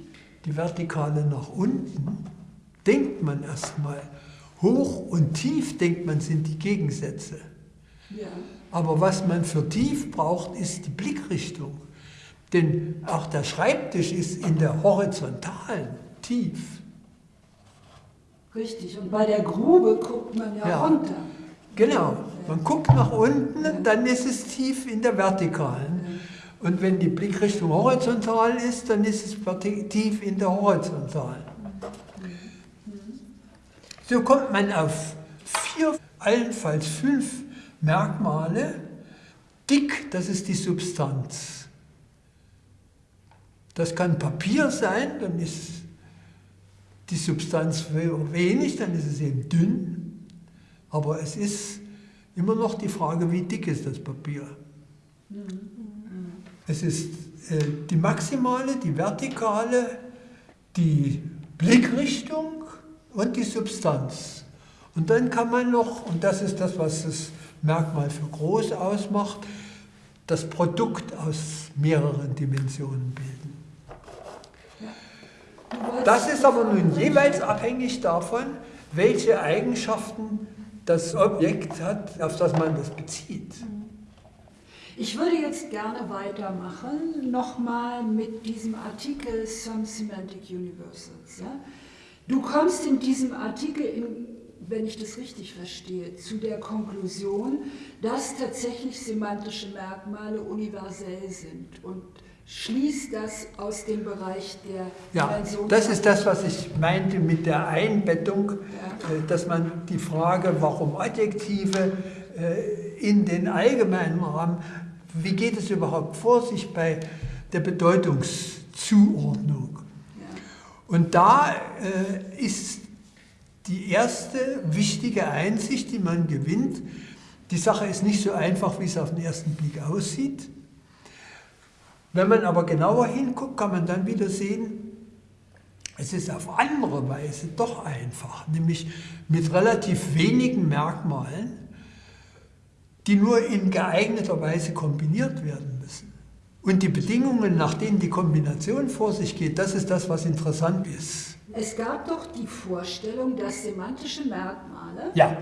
die Vertikale nach unten. Denkt man erstmal. Hoch und tief, denkt man, sind die Gegensätze. ja, Aber was man für tief braucht, ist die Blickrichtung. Denn auch der Schreibtisch ist in der horizontalen tief. richtig. Und bei der Grube guckt man ja, Ja. runter. Genau. Man guckt nach unten, dann ist es tief in der vertikalen. Und wenn die Blickrichtung horizontal ist, dann ist es tief in der horizontalen. So kommt man auf vier, allenfalls fünf Merkmale. Dick, das ist die Substanz. Das kann Papier sein, dann ist die Substanz wenig, dann ist es eben dünn. Aber es ist immer noch die Frage, wie dick ist das Papier. Es ist äh, die maximale, die vertikale, die Blickrichtung und die Substanz. Und dann kann man noch, und das ist das, was das Merkmal für groß ausmacht, das Produkt aus mehreren Dimensionen bilden. Das ist aber nun jeweils abhängig davon, welche Eigenschaften das Objekt hat, auf das man das bezieht. Ich würde jetzt gerne weitermachen, nochmal mit diesem Artikel Some Semantic Universals. Ja? Du kommst in diesem Artikel, in, wenn ich das richtig verstehe, zu der Konklusion, dass tatsächlich semantische Merkmale universell sind und schließt das aus dem Bereich der Ja, das ist das, was ich meinte mit der Einbettung, Ja. äh, dass man die Frage, warum Adjektive äh, in den allgemeinen Rahmen, wie geht es überhaupt vor sich bei der Bedeutungszuordnung? Ja. Und da äh, ist die erste wichtige Einsicht, die man gewinnt, die Sache ist nicht so einfach, wie es auf den ersten Blick aussieht. Wenn man aber genauer hinguckt, kann man dann wieder sehen, es ist auf andere Weise doch einfach, nämlich mit relativ wenigen Merkmalen, die nur in geeigneter Weise kombiniert werden müssen. Und die Bedingungen, nach denen die Kombination vor sich geht, das ist das, was interessant ist. Es gab doch die Vorstellung, dass semantische Merkmale Ja,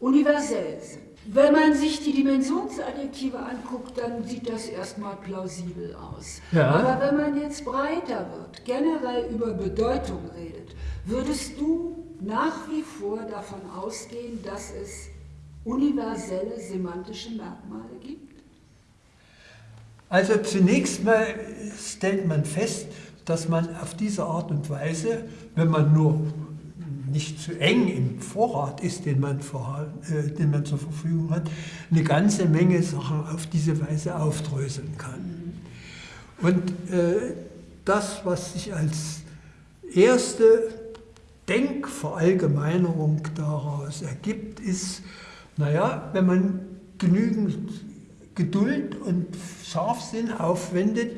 universell sind. Wenn man sich die Dimensionsadjektive anguckt, dann sieht das erstmal plausibel aus. Ja. Aber wenn man jetzt breiter wird, generell über Bedeutung redet, würdest du nach wie vor davon ausgehen, dass es universelle semantische Merkmale gibt? Also zunächst mal stellt man fest, dass man auf diese Art und Weise, wenn man nur nicht zu eng im Vorrat ist, den man, vor, äh, den man zur Verfügung hat, eine ganze Menge Sachen auf diese Weise aufdröseln kann. Und äh, das, was sich als erste Denkverallgemeinerung daraus ergibt, ist, naja, wenn man genügend Geduld und Scharfsinn aufwendet,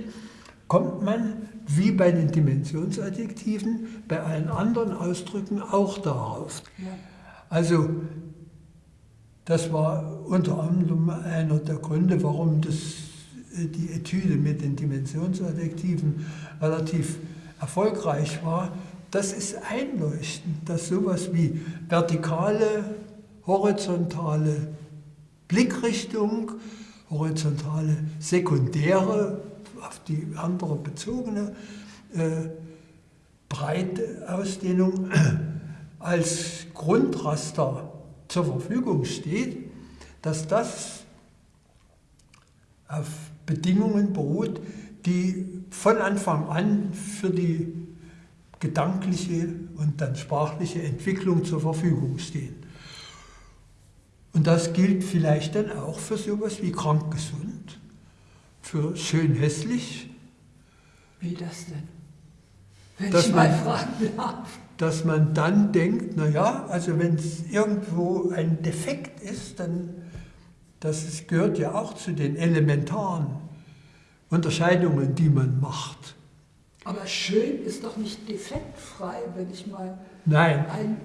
kommt man wie bei den Dimensionsadjektiven, bei allen anderen Ausdrücken auch darauf. Also das war unter anderem einer der Gründe, warum das, äh, die Etüde mit den Dimensionsadjektiven relativ erfolgreich war. Das ist einleuchtend, dass sowas wie vertikale, horizontale Blickrichtung, horizontale sekundäre auf die andere bezogene äh, breite Ausdehnung als Grundraster zur Verfügung steht, dass das auf Bedingungen beruht, die von Anfang an für die gedankliche und dann sprachliche Entwicklung zur Verfügung stehen. Und das gilt vielleicht dann auch für sowas wie krank-gesund für schön hässlich. Wie das denn? Wenn dass ich mal man, fragen darf. Dass man dann denkt, naja, also wenn es irgendwo ein Defekt ist, dann das ist, gehört ja auch zu den elementaren Unterscheidungen, die man macht. Aber schön ist doch nicht defektfrei, wenn ich mal. Nein, ein,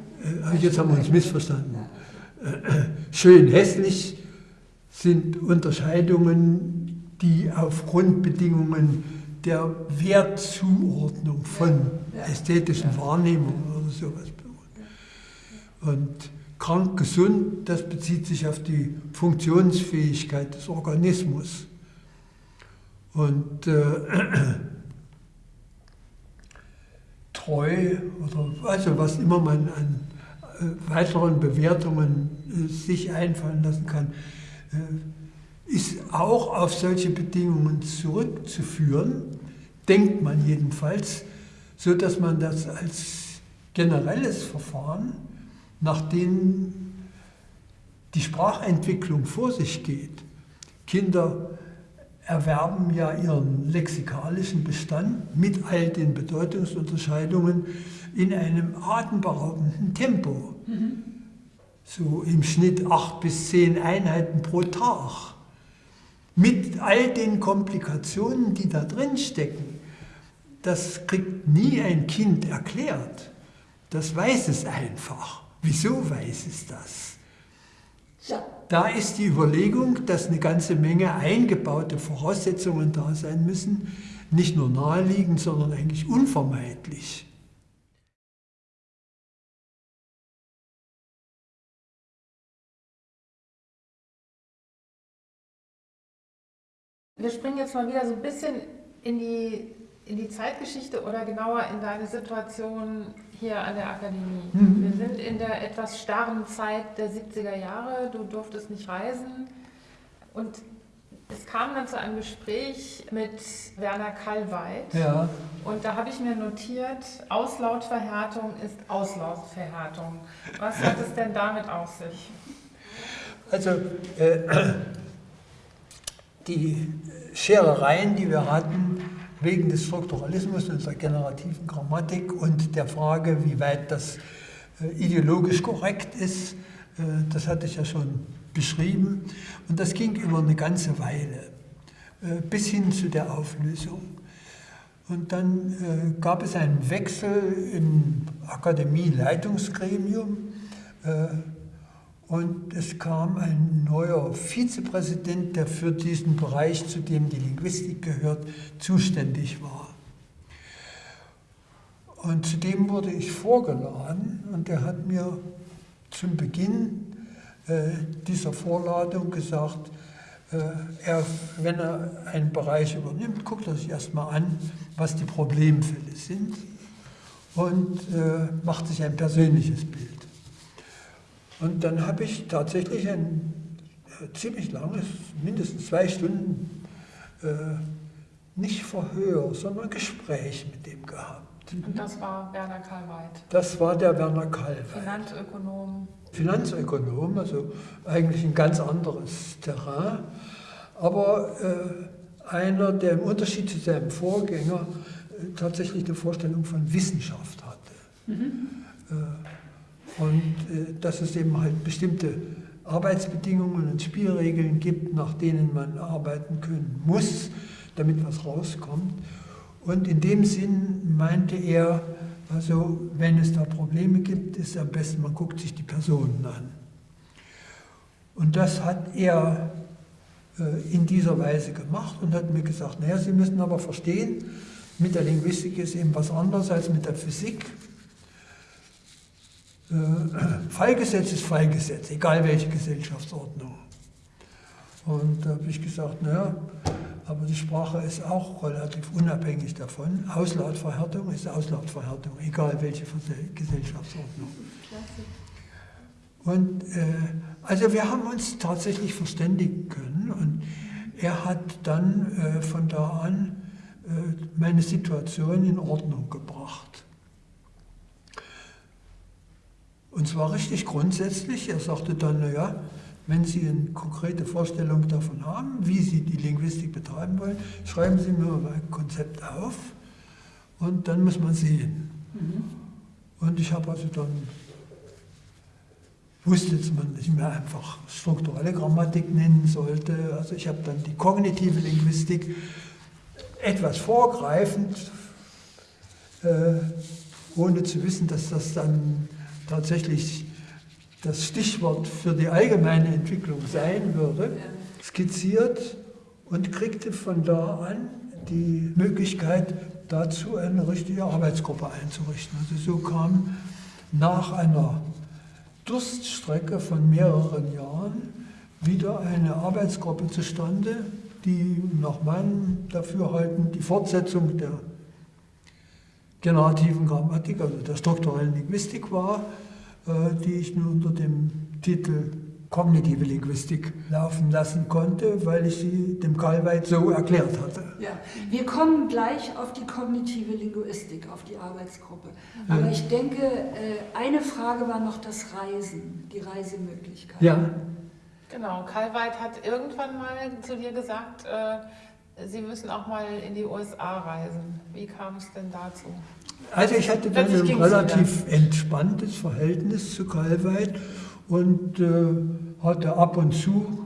äh, jetzt haben wir uns missverstanden. Ja. Schön, hässlich sind Unterscheidungen, die auf Grundbedingungen der Wertzuordnung von ästhetischen Wahrnehmungen oder sowas beruhen. Und krank gesund, das bezieht sich auf die Funktionsfähigkeit des Organismus. Und äh, treu oder also was immer man an äh, weiteren Bewertungen äh, sich einfallen lassen kann, äh, ist auch auf solche Bedingungen zurückzuführen, denkt man jedenfalls, so dass man das als generelles Verfahren, nach dem die Sprachentwicklung vor sich geht. Kinder erwerben ja ihren lexikalischen Bestand mit all den Bedeutungsunterscheidungen in einem atemberaubenden Tempo. Mhm. So im Schnitt acht bis zehn Einheiten pro Tag mit all den Komplikationen, die da drin stecken, das kriegt nie ein Kind erklärt. Das weiß es einfach. Wieso weiß es das? Ja. Da ist die Überlegung, dass eine ganze Menge eingebaute Voraussetzungen da sein müssen, nicht nur naheliegend, sondern eigentlich unvermeidlich. Wir springen jetzt mal wieder so ein bisschen in die, in die Zeitgeschichte oder genauer in deine Situation hier an der Akademie. Mhm. Wir sind in der etwas starren Zeit der 70er Jahre, du durftest nicht reisen und es kam dann zu einem Gespräch mit Werner Kallweit. Ja. Und da habe ich mir notiert, Auslautverhärtung ist Auslautverhärtung. Was hat es denn damit auf sich? Also, äh, die Scherereien, die wir hatten, wegen des Strukturalismus und der generativen Grammatik und der Frage, wie weit das äh, ideologisch korrekt ist, äh, das hatte ich ja schon beschrieben. Und das ging über eine ganze Weile, äh, bis hin zu der Auflösung. Und dann gab es einen Wechsel im Akademie-Leitungsgremium. Und es kam ein neuer Vizepräsident, der für diesen Bereich, zu dem die Linguistik gehört, zuständig war. Und zu dem wurde ich vorgeladen und er hat mir zum Beginn äh, dieser Vorladung gesagt, äh, er, wenn er einen Bereich übernimmt, guckt er sich erstmal an, was die Problemfälle sind. und äh, macht sich ein persönliches Bild. Und dann habe ich tatsächlich ein äh, ziemlich langes, mindestens zwei Stunden, äh, nicht Verhör, sondern Gespräch mit dem gehabt. Und das war Werner Kalweit. Das war der Werner Kalweit. Finanzökonom. Finanzökonom, also eigentlich ein ganz anderes Terrain, aber äh, einer, der im Unterschied zu seinem Vorgänger äh, tatsächlich eine Vorstellung von Wissenschaft hatte. Mhm. Und äh, dass es eben halt bestimmte Arbeitsbedingungen und Spielregeln gibt, nach denen man arbeiten können muss, damit was rauskommt. Und in dem Sinn meinte er, also wenn es da Probleme gibt, ist es am besten, man guckt sich die Personen an. Und das hat er äh, in dieser Weise gemacht und hat mir gesagt, naja, Sie müssen aber verstehen, mit der Linguistik ist eben was anderes als mit der Physik. Äh, Fallgesetz ist Fallgesetz, egal welche Gesellschaftsordnung. Und da habe ich gesagt, naja, aber die Sprache ist auch relativ unabhängig davon. Auslautverhärtung ist Auslautverhärtung, egal welche Gesellschaftsordnung. Und äh, also wir haben uns tatsächlich verständigen können und er hat dann äh, von da an äh, meine Situation in Ordnung gebracht. Und zwar richtig grundsätzlich. Er sagte dann, naja, wenn Sie eine konkrete Vorstellung davon haben, wie Sie die Linguistik betreiben wollen, schreiben Sie mir mal ein Konzept auf und dann muss man sehen. Mhm. Und ich habe also dann, wusste, dass man nicht mehr einfach strukturelle Grammatik nennen sollte. Also ich habe dann die kognitive Linguistik etwas vorgreifend, äh, ohne zu wissen, dass das dann tatsächlich das Stichwort für die allgemeine Entwicklung sein würde, skizziert und kriegte von da an die Möglichkeit dazu, eine richtige Arbeitsgruppe einzurichten. Also so kam nach einer Durststrecke von mehreren Jahren wieder eine Arbeitsgruppe zustande, die nach meinem Dafürhalten die Fortsetzung der generativen Grammatik, also der strukturellen Linguistik war, äh, die ich nur unter dem Titel kognitive Linguistik laufen lassen konnte, weil ich sie dem Karlweit so erklärt hatte. Ja, wir kommen gleich auf die kognitive Linguistik, auf die Arbeitsgruppe. Aber ja. ich denke, äh, eine Frage war noch das Reisen, die Reisemöglichkeit. Ja. Genau, Karlweit hat irgendwann mal zu dir gesagt, äh, Sie müssen auch mal in die USA reisen. Wie kam es denn dazu? Also ich hatte dann ein relativ entspanntes Verhältnis zu Kalweit und äh, hatte ab und zu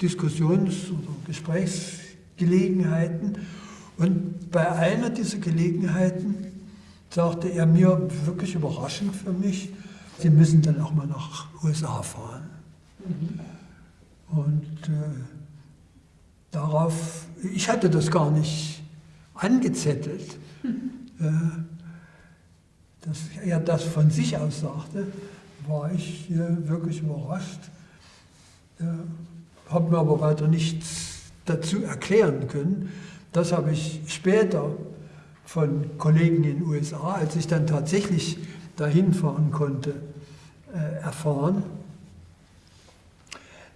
Diskussions- oder Gesprächsgelegenheiten. Und bei einer dieser Gelegenheiten sagte er mir, wirklich überraschend für mich, Sie müssen dann auch mal nach USA fahren. Mhm. Und äh, darauf, ich hatte das gar nicht angezettelt. Mhm. Äh, dass er das von sich aus sagte, war ich äh, wirklich überrascht. Äh, habe mir aber weiter nichts dazu erklären können. Das habe ich später von Kollegen in den USA, als ich dann tatsächlich dahin fahren konnte, erfahren,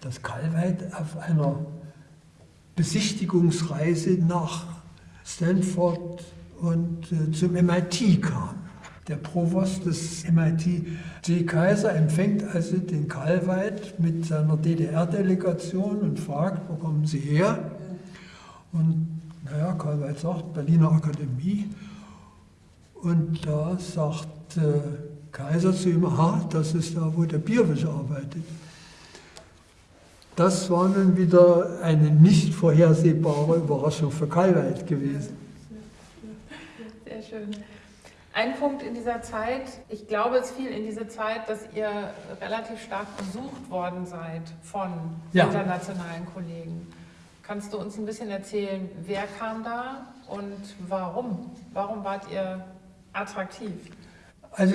dass Calveit auf einer Besichtigungsreise nach Stanford und äh, zum MIT kam. Der Provost des MIT, G. Kaiser, empfängt also den Kalweit mit seiner DDR-Delegation und fragt, wo kommen Sie her? Und naja, Kalweit sagt, Berliner Akademie. Und da sagt äh, Kaiser zu ihm, aha, das ist da, wo der Bierwisch arbeitet. Das war nun wieder eine nicht vorhersehbare Überraschung für Kalweit gewesen. Sehr schön. Ein Punkt in dieser Zeit, ich glaube, es fiel in diese Zeit, dass ihr relativ stark besucht worden seid von ja. internationalen Kollegen. Kannst du uns ein bisschen erzählen, wer kam da und warum? Warum wart ihr attraktiv? Also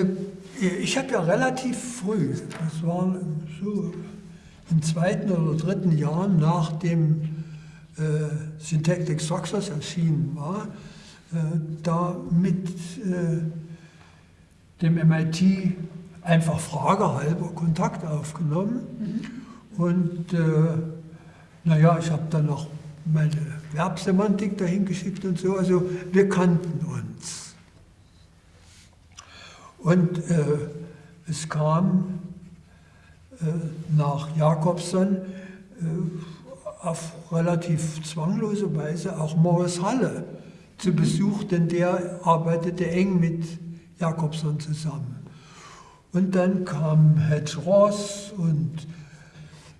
ich habe ja relativ früh, das war so im zweiten oder dritten Jahr nach dem äh, Syntactic Structures erschienen war, äh, da mit äh, dem MIT einfach fragehalber Kontakt aufgenommen. Mhm. Und äh, naja, ich habe dann noch meine Verbsemantik dahin geschickt und so. Also wir kannten uns. Und äh, es kam nach Jakobson äh, auf relativ zwanglose Weise auch Morris Halle zu Besuch, denn der arbeitete eng mit Jakobson zusammen. Und dann kam Hedge Ross und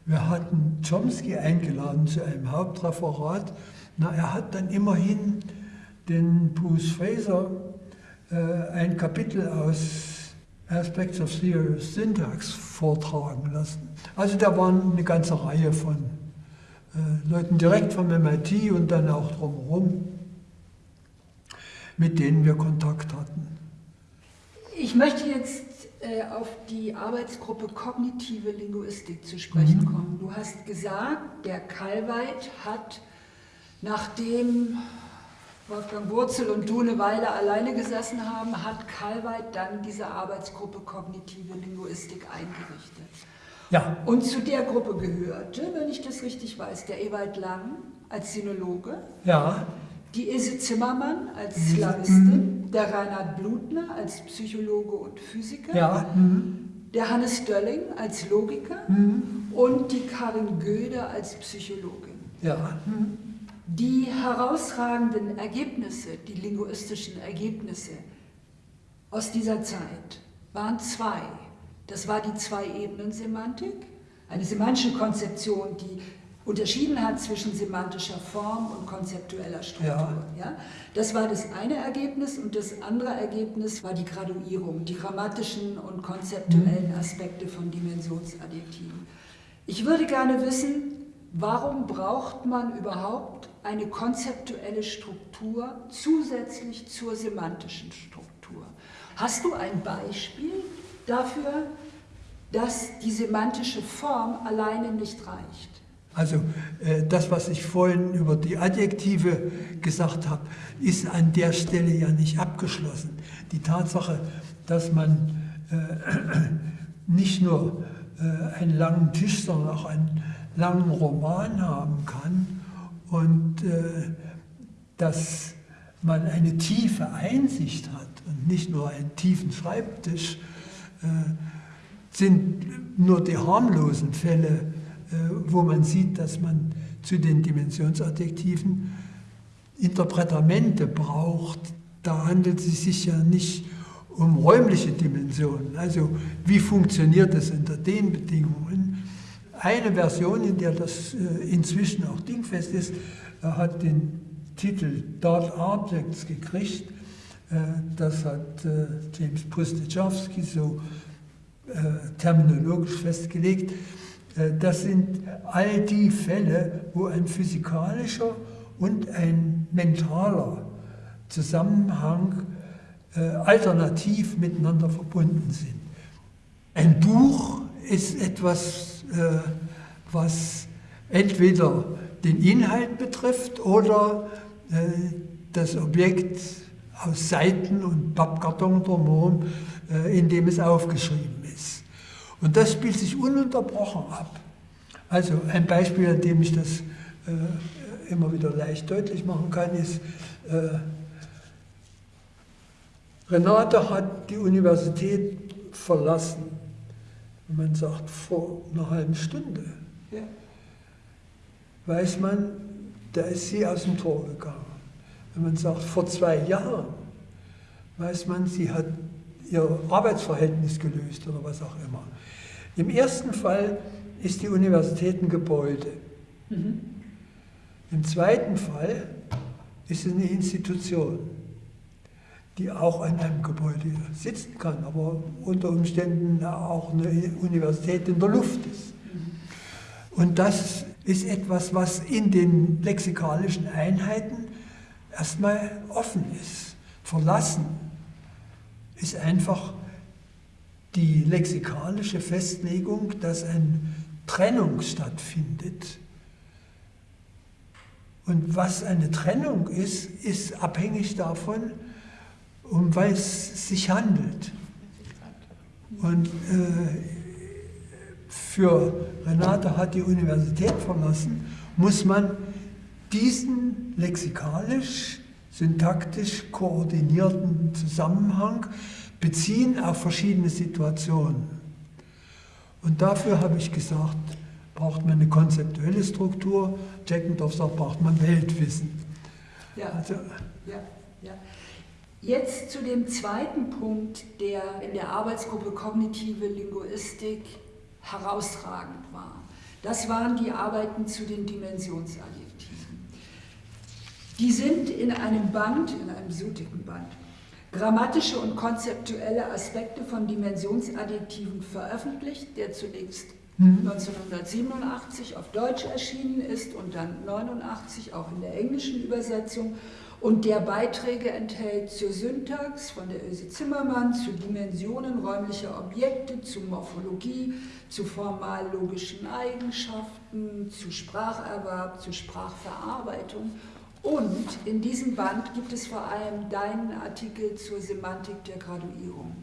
wir hatten Chomsky eingeladen zu einem Hauptreferat. Na, er hat dann immerhin den Bruce Fraser äh, ein Kapitel aus Aspects of Serious Syntax vortragen lassen. Also da waren eine ganze Reihe von äh, Leuten direkt vom MIT und dann auch drumherum, mit denen wir Kontakt hatten. Ich möchte jetzt äh, auf die Arbeitsgruppe Kognitive Linguistik zu sprechen mhm. kommen. Du hast gesagt, der Kalweit hat, nachdem Wolfgang Wurzel und du eine Weile alleine gesessen haben, hat Kalweit dann diese Arbeitsgruppe Kognitive Linguistik eingerichtet. Ja. Und zu der Gruppe gehörte, wenn ich das richtig weiß, der Ewald Lang als Sinologe. Ja die Ilse Zimmermann als mhm. Slawistin, der Reinhard Blutner als Psychologe und Physiker, ja. mhm. der Hannes Dölling als Logiker mhm. und die Karin Göde als Psychologin. Ja. Die herausragenden Ergebnisse, die linguistischen Ergebnisse aus dieser Zeit waren zwei. Das war die Zwei-Ebenen-Semantik, eine semantische Konzeption, die unterschieden hat zwischen semantischer Form und konzeptueller Struktur. Ja. ja. Das war das eine Ergebnis und das andere Ergebnis war die Graduierung, die grammatischen und konzeptuellen mhm. Aspekte von Dimensionsadjektiven. Ich würde gerne wissen, warum braucht man überhaupt eine konzeptuelle Struktur zusätzlich zur semantischen Struktur? Hast du ein Beispiel dafür, dass die semantische Form alleine nicht reicht? Also äh, das, was ich vorhin über die Adjektive gesagt habe, ist an der Stelle ja nicht abgeschlossen. Die Tatsache, dass man äh, nicht nur äh, einen langen Tisch, sondern auch einen langen Roman haben kann und äh, dass man eine tiefe Einsicht hat und nicht nur einen tiefen Schreibtisch, äh, sind nur die harmlosen Fälle äh, wo man sieht, dass man zu den Dimensionsadjektiven Interpretamente braucht. Da handelt es sich ja nicht um räumliche Dimensionen. Also wie funktioniert das unter den Bedingungen? Eine Version, in der das äh, inzwischen auch dingfest ist, hat den Titel Dot Objects gekriegt. Äh, das hat James Prustechowski so terminologisch festgelegt. Äh, das sind all die Fälle, wo ein physikalischer und ein mentaler Zusammenhang äh, alternativ miteinander verbunden sind. Ein Buch ist etwas, äh, was entweder den Inhalt betrifft oder das Objekt aus Seiten und Pappkarton drumherum, in dem es aufgeschrieben und das spielt sich ununterbrochen ab. Also ein Beispiel, an dem ich das äh, immer wieder leicht deutlich machen kann, ist, äh, Renate hat die Universität verlassen. Und man sagt, vor einer halben Stunde. Ja. Weiß man, da ist sie aus dem Tor gegangen. Wenn man sagt, vor zwei Jahren, weiß man, sie hat ihr Arbeitsverhältnis gelöst oder was auch immer. Im ersten Fall ist die Universität ein Gebäude. Mhm. Im zweiten Fall ist es eine Institution, die auch an einem Gebäude sitzen kann, aber unter Umständen auch eine Universität in der Luft ist. Und das ist etwas, was in den lexikalischen Einheiten erstmal offen ist. Verlassen ist einfach die lexikalische Festlegung, dass eine Trennung stattfindet. Und was eine Trennung ist, ist abhängig davon, um was es sich handelt. Und äh, für Renate hat die Universität verlassen, muss man diesen lexikalisch, syntaktisch koordinierten Zusammenhang beziehen auf verschiedene Situationen. Und dafür habe ich gesagt, braucht man eine konzeptuelle Struktur. Jackendorf sagt, braucht man Weltwissen. Ja, also, ja, ja. Jetzt zu dem zweiten Punkt, der in der Arbeitsgruppe Kognitive Linguistik herausragend war. Das waren die Arbeiten zu den Dimensionsadjektiven. Die sind in einem Band, in einem so dicken Band, grammatische und konzeptuelle Aspekte von Dimensionsadjektiven veröffentlicht, der zunächst 1987 mhm. auf Deutsch erschienen ist und dann 1989 auch in der englischen Übersetzung und der Beiträge enthält zur Syntax von der Ilse Zimmermann, zu Dimensionen räumlicher Objekte, zu Morphologie, zu formal-logischen Eigenschaften, zu Spracherwerb, zu Sprachverarbeitung. Und in diesem Band gibt es vor allem deinen Artikel zur Semantik der Graduierung,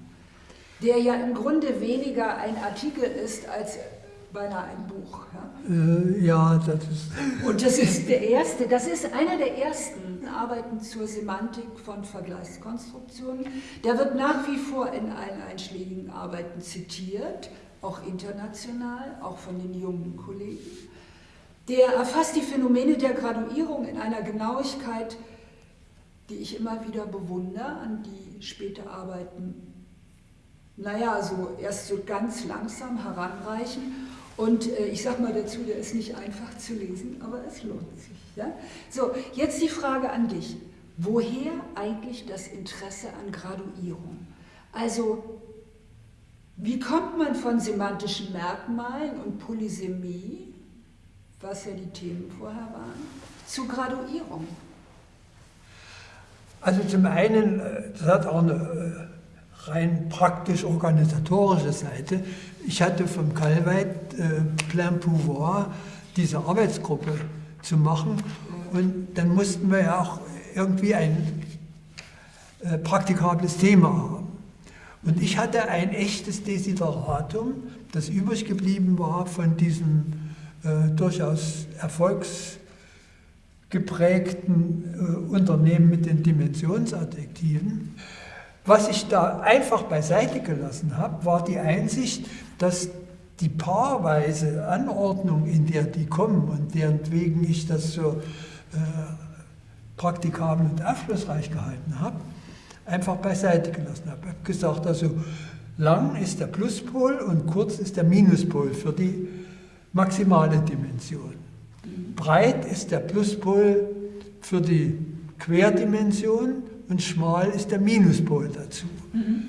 der ja im Grunde weniger ein Artikel ist als beinahe ein Buch. Ja, äh, ja das ist. Und das ist der erste, das ist einer der ersten Arbeiten zur Semantik von Vergleichskonstruktionen. Der wird nach wie vor in allen einschlägigen Arbeiten zitiert, auch international, auch von den jungen Kollegen. Der erfasst die Phänomene der Graduierung in einer Genauigkeit, die ich immer wieder bewundere, an die späte Arbeiten naja, so erst so ganz langsam heranreichen und äh, ich sage mal dazu, der ist nicht einfach zu lesen, aber es lohnt sich. Ja? So, jetzt die Frage an dich. Woher eigentlich das Interesse an Graduierung? Also, wie kommt man von semantischen Merkmalen und Polysemie, was ja die Themen vorher waren, zu Graduierung? Also zum einen, äh, das hat auch eine äh, rein praktisch organisatorische Seite. Ich hatte vom Calveit äh, Plein Pouvoir diese Arbeitsgruppe zu machen und dann mussten wir ja auch irgendwie ein äh, praktikables Thema haben. Und ich hatte ein echtes Desideratum, das übrig geblieben war von diesem äh, durchaus erfolgsgeprägten äh, Unternehmen mit den Dimensionsadjektiven. Was ich da einfach beiseite gelassen habe, war die Einsicht, dass die paarweise Anordnung, in der die kommen und deren wegen ich das so äh, praktikabel und aufschlussreich gehalten habe, einfach beiseite gelassen habe. Ich habe gesagt, also lang ist der Pluspol und kurz ist der Minuspol für die maximale Dimension. Breit ist der Pluspol für die Querdimension und schmal ist der Minuspol dazu. Mhm.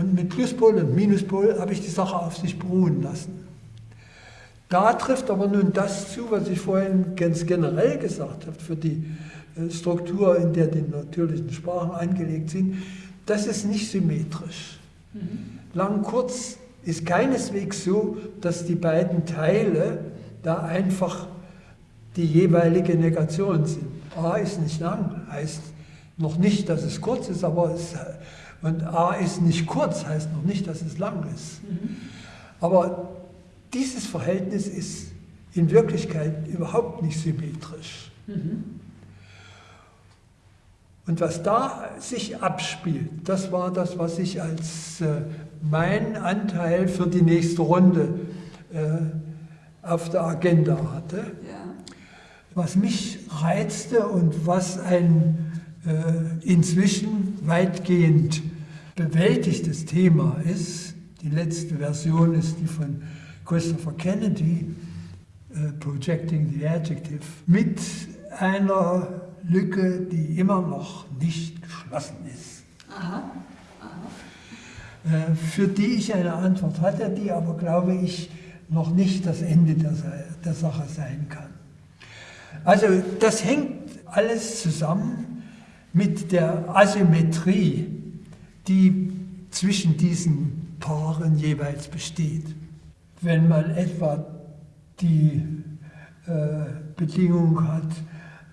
Und mit Pluspol und Minuspol habe ich die Sache auf sich beruhen lassen. Da trifft aber nun das zu, was ich vorhin ganz generell gesagt habe, für die äh, Struktur, in der die natürlichen Sprachen angelegt sind, das ist nicht symmetrisch. Mhm. Lang, kurz ist keineswegs so, dass die beiden Teile da einfach die jeweilige Negation sind. A ist nicht lang, heißt noch nicht, dass es kurz ist, aber es, und A ist nicht kurz, heißt noch nicht, dass es lang ist. Mhm. Aber dieses Verhältnis ist in Wirklichkeit überhaupt nicht symmetrisch. Mhm. Und was da sich abspielt, das war das, was ich als äh, mein Anteil für die nächste Runde äh, auf der Agenda hatte. Ja. Was mich reizte und was ein äh, inzwischen weitgehend bewältigtes Thema ist. Die letzte Version ist die von Christopher Kennedy, äh, Projecting the Adjective, mit einer Lücke, die immer noch nicht geschlossen ist. Aha. Aha. Äh, für die ich eine Antwort hatte, die aber, glaube ich, noch nicht das Ende der, der Sache sein kann. Also das hängt alles zusammen mit der Asymmetrie, die zwischen diesen Paaren jeweils besteht. Wenn man etwa die äh, Bedingung hat,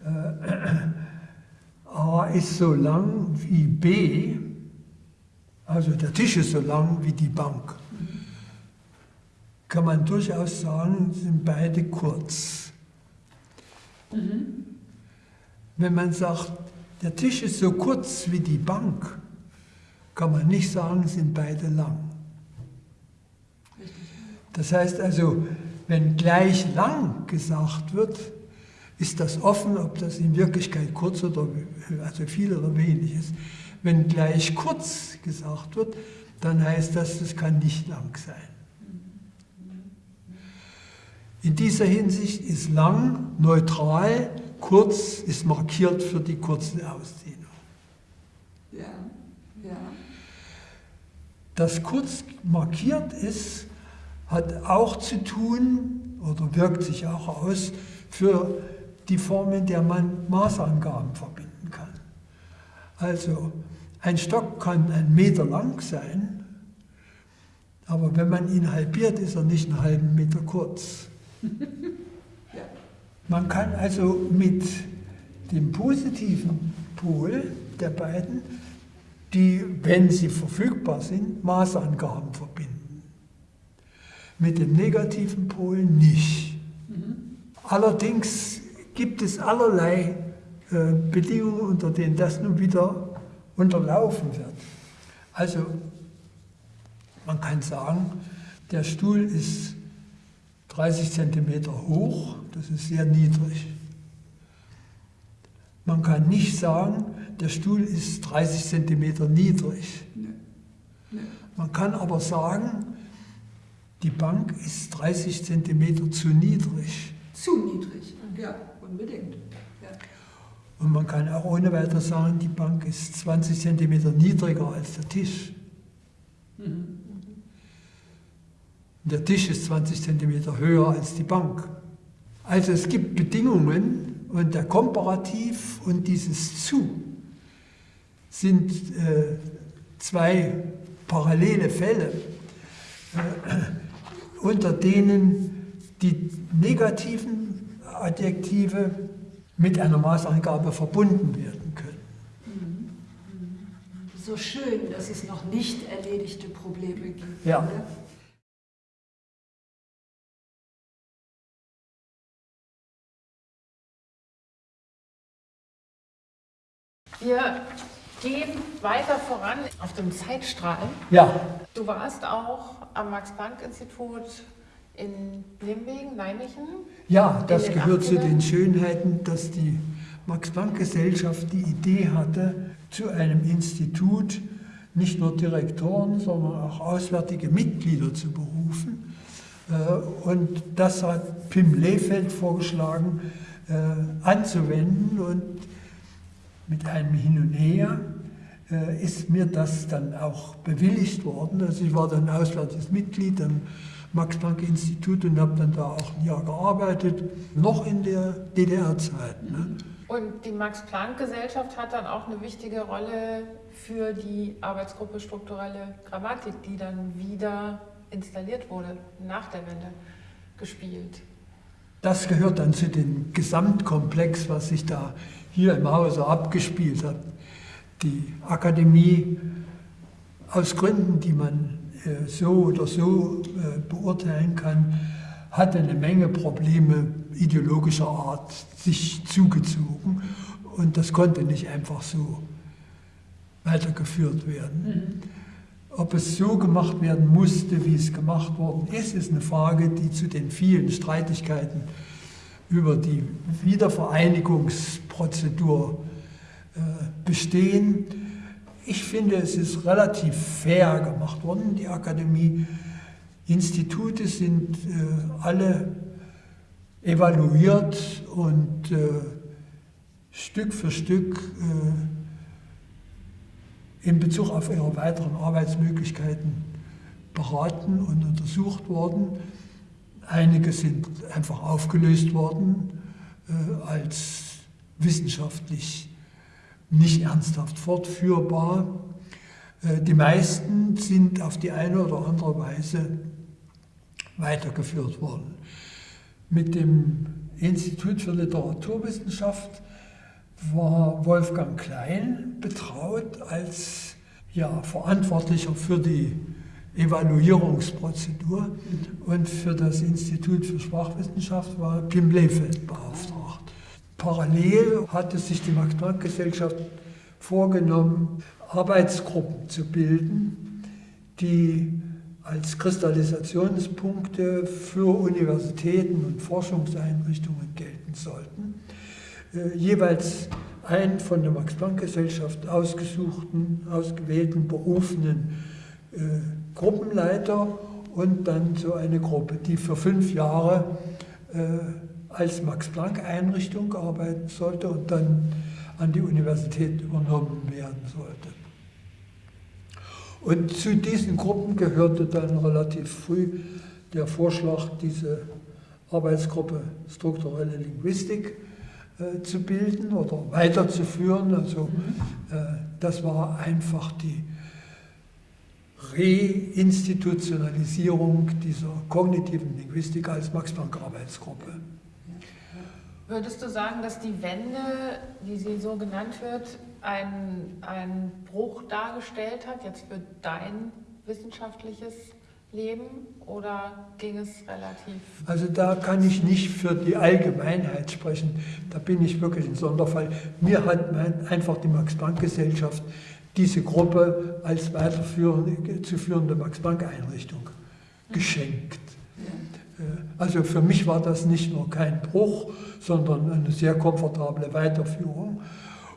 äh, A ist so lang wie B, also der Tisch ist so lang wie die Bank, kann man durchaus sagen, sind beide kurz. Mhm. Wenn man sagt, der Tisch ist so kurz wie die Bank, kann man nicht sagen, sind beide lang. Das heißt also, wenn gleich lang gesagt wird, ist das offen, ob das in Wirklichkeit kurz oder also viel oder wenig ist. Wenn gleich kurz gesagt wird, dann heißt das, es kann nicht lang sein. In dieser Hinsicht ist lang neutral, kurz ist markiert für die kurze Ausdehnung. Ja, ja. Das kurz markiert ist, hat auch zu tun oder wirkt sich auch aus für die Formen, der man Maßangaben verbinden kann. Also ein Stock kann ein Meter lang sein, aber wenn man ihn halbiert, ist er nicht einen halben Meter kurz. Man kann also mit dem positiven Pol der beiden, die, wenn sie verfügbar sind, Maßangaben verbinden. Mit dem negativen Pol nicht. Mhm. Allerdings gibt es allerlei äh, Bedingungen, unter denen das nun wieder unterlaufen wird. Also man kann sagen, der Stuhl ist 30 cm hoch, das ist sehr niedrig. Man kann nicht sagen, der Stuhl ist 30 cm niedrig. Man kann aber sagen, die Bank ist 30 cm zu niedrig. Zu niedrig, ja. Unbedingt. Ja. Und man kann auch ohne weiter sagen, die Bank ist 20 cm niedriger als der Tisch. Mhm. Der Tisch ist 20 cm höher als die Bank. Also es gibt Bedingungen und der Komparativ und dieses Zu sind äh, zwei parallele Fälle, äh, unter denen die negativen Adjektive mit einer Maßangabe verbunden werden können. So schön, dass es noch nicht erledigte Probleme gibt. Ja. Wir gehen weiter voran auf dem Zeitstrahl. Ja. Du warst auch am Max-Planck-Institut in Limwegen, Nijmegen? Ja, das gehört zu den Schönheiten, dass die Max-Planck-Gesellschaft die Idee hatte, zu einem Institut nicht nur Direktoren, sondern auch auswärtige Mitglieder zu berufen. Äh, und das hat Pim Lehfeld vorgeschlagen, äh, anzuwenden. Und mit einem Hin und Her äh, ist mir das dann auch bewilligt worden. Also ich war dann auswärtiges Mitglied, dann Max-Planck-Institut und habe dann da auch ein Jahr gearbeitet, noch in der DDR-Zeit. Ne? Und die Max-Planck-Gesellschaft hat dann auch eine wichtige Rolle für die Arbeitsgruppe Strukturelle Grammatik, die dann wieder installiert wurde, nach der Wende gespielt. Das gehört dann zu dem Gesamtkomplex, was sich da hier im Hause abgespielt hat. Die Akademie, aus Gründen, die man äh, so oder so äh, beurteilen kann, hatte eine Menge Probleme ideologischer Art sich zugezogen und das konnte nicht einfach so weitergeführt werden. Mhm. Ob es so gemacht werden musste, wie es gemacht worden ist, ist eine Frage, die zu den vielen Streitigkeiten über die Wiedervereinigungsprozedur äh, bestehen. Ich finde, es ist relativ fair gemacht worden. Die Akademie, Institute sind äh, alle evaluiert und äh, Stück für Stück äh, in Bezug auf ihre weiteren Arbeitsmöglichkeiten beraten und untersucht worden. Einige sind einfach aufgelöst worden äh, als wissenschaftlich nicht ernsthaft fortführbar. Äh, die meisten sind auf die eine oder andere Weise weitergeführt worden. Mit dem Institut für Literaturwissenschaft war Wolfgang Klein betraut als ja, Verantwortlicher für die Evaluierungsprozedur und für das Institut für Sprachwissenschaft war Pim Lefeld beauftragt. Parallel hatte sich die Max-Planck-Gesellschaft vorgenommen, Arbeitsgruppen zu bilden, die als Kristallisationspunkte für Universitäten und Forschungseinrichtungen gelten sollten. Äh, jeweils ein von der Max-Planck-Gesellschaft ausgesuchten, ausgewählten, berufenen äh, Gruppenleiter und dann so eine Gruppe, die für fünf Jahre äh, als Max-Planck-Einrichtung arbeiten sollte und dann an die Universität übernommen werden sollte. Und zu diesen Gruppen gehörte dann relativ früh der Vorschlag, diese Arbeitsgruppe strukturelle Linguistik äh, zu bilden oder weiterzuführen. Also äh, das war einfach die Reinstitutionalisierung dieser kognitiven Linguistik als Max-Planck-Arbeitsgruppe. Würdest du sagen, dass die Wende, wie sie so genannt wird, einen Bruch dargestellt hat, jetzt für dein wissenschaftliches Leben oder ging es relativ? Also da kann ich nicht für die Allgemeinheit sprechen, da bin ich wirklich ein Sonderfall. Mir hat einfach die Max-Planck-Gesellschaft diese Gruppe als weiterführende zu führende Max-Planck-Einrichtung geschenkt. Äh, also für mich war das nicht nur kein Bruch, sondern eine sehr komfortable Weiterführung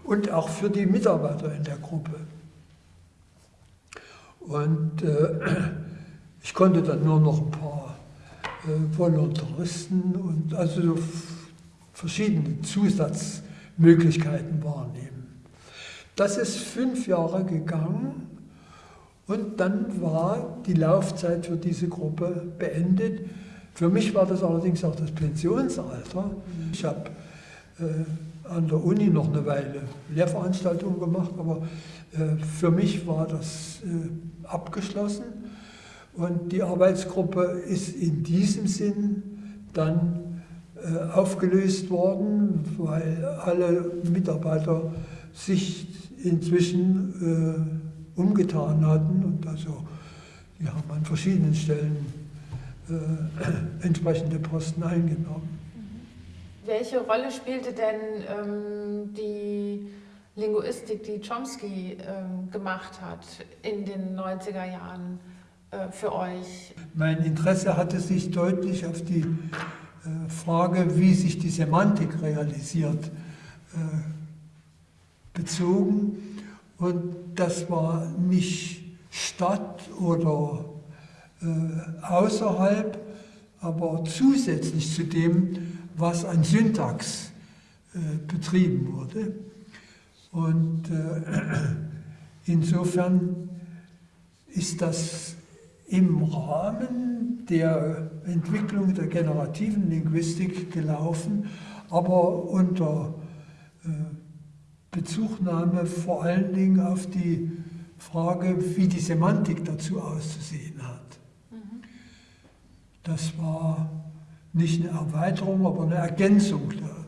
und auch für die Mitarbeiter in der Gruppe. Und äh, ich konnte dann nur noch ein paar äh, Volontaristen und also so verschiedene Zusatzmöglichkeiten wahrnehmen. Das ist fünf Jahre gegangen und dann war die Laufzeit für diese Gruppe beendet. Für mich war das allerdings auch das Pensionsalter. Ich habe äh, an der Uni noch eine Weile Lehrveranstaltungen gemacht, aber äh, für mich war das äh, abgeschlossen. Und die Arbeitsgruppe ist in diesem Sinn dann äh, aufgelöst worden, weil alle Mitarbeiter sich inzwischen äh, umgetan hatten und also die haben an verschiedenen Stellen äh, entsprechende Posten eingenommen. Welche Rolle spielte denn ähm, die Linguistik, die Chomsky ähm, gemacht hat in den 90er Jahren für euch? Mein Interesse hatte sich deutlich auf die äh, Frage, wie sich die Semantik realisiert, äh, bezogen. Und das war nicht Stadt oder äh, außerhalb, aber zusätzlich zu dem, was an Syntax äh, betrieben wurde. Und äh, insofern ist das im Rahmen der Entwicklung der generativen Linguistik gelaufen, aber unter Bezugnahme vor allen Dingen auf die Frage, wie die Semantik dazu auszusehen hat. Das war nicht eine Erweiterung, aber eine Ergänzung der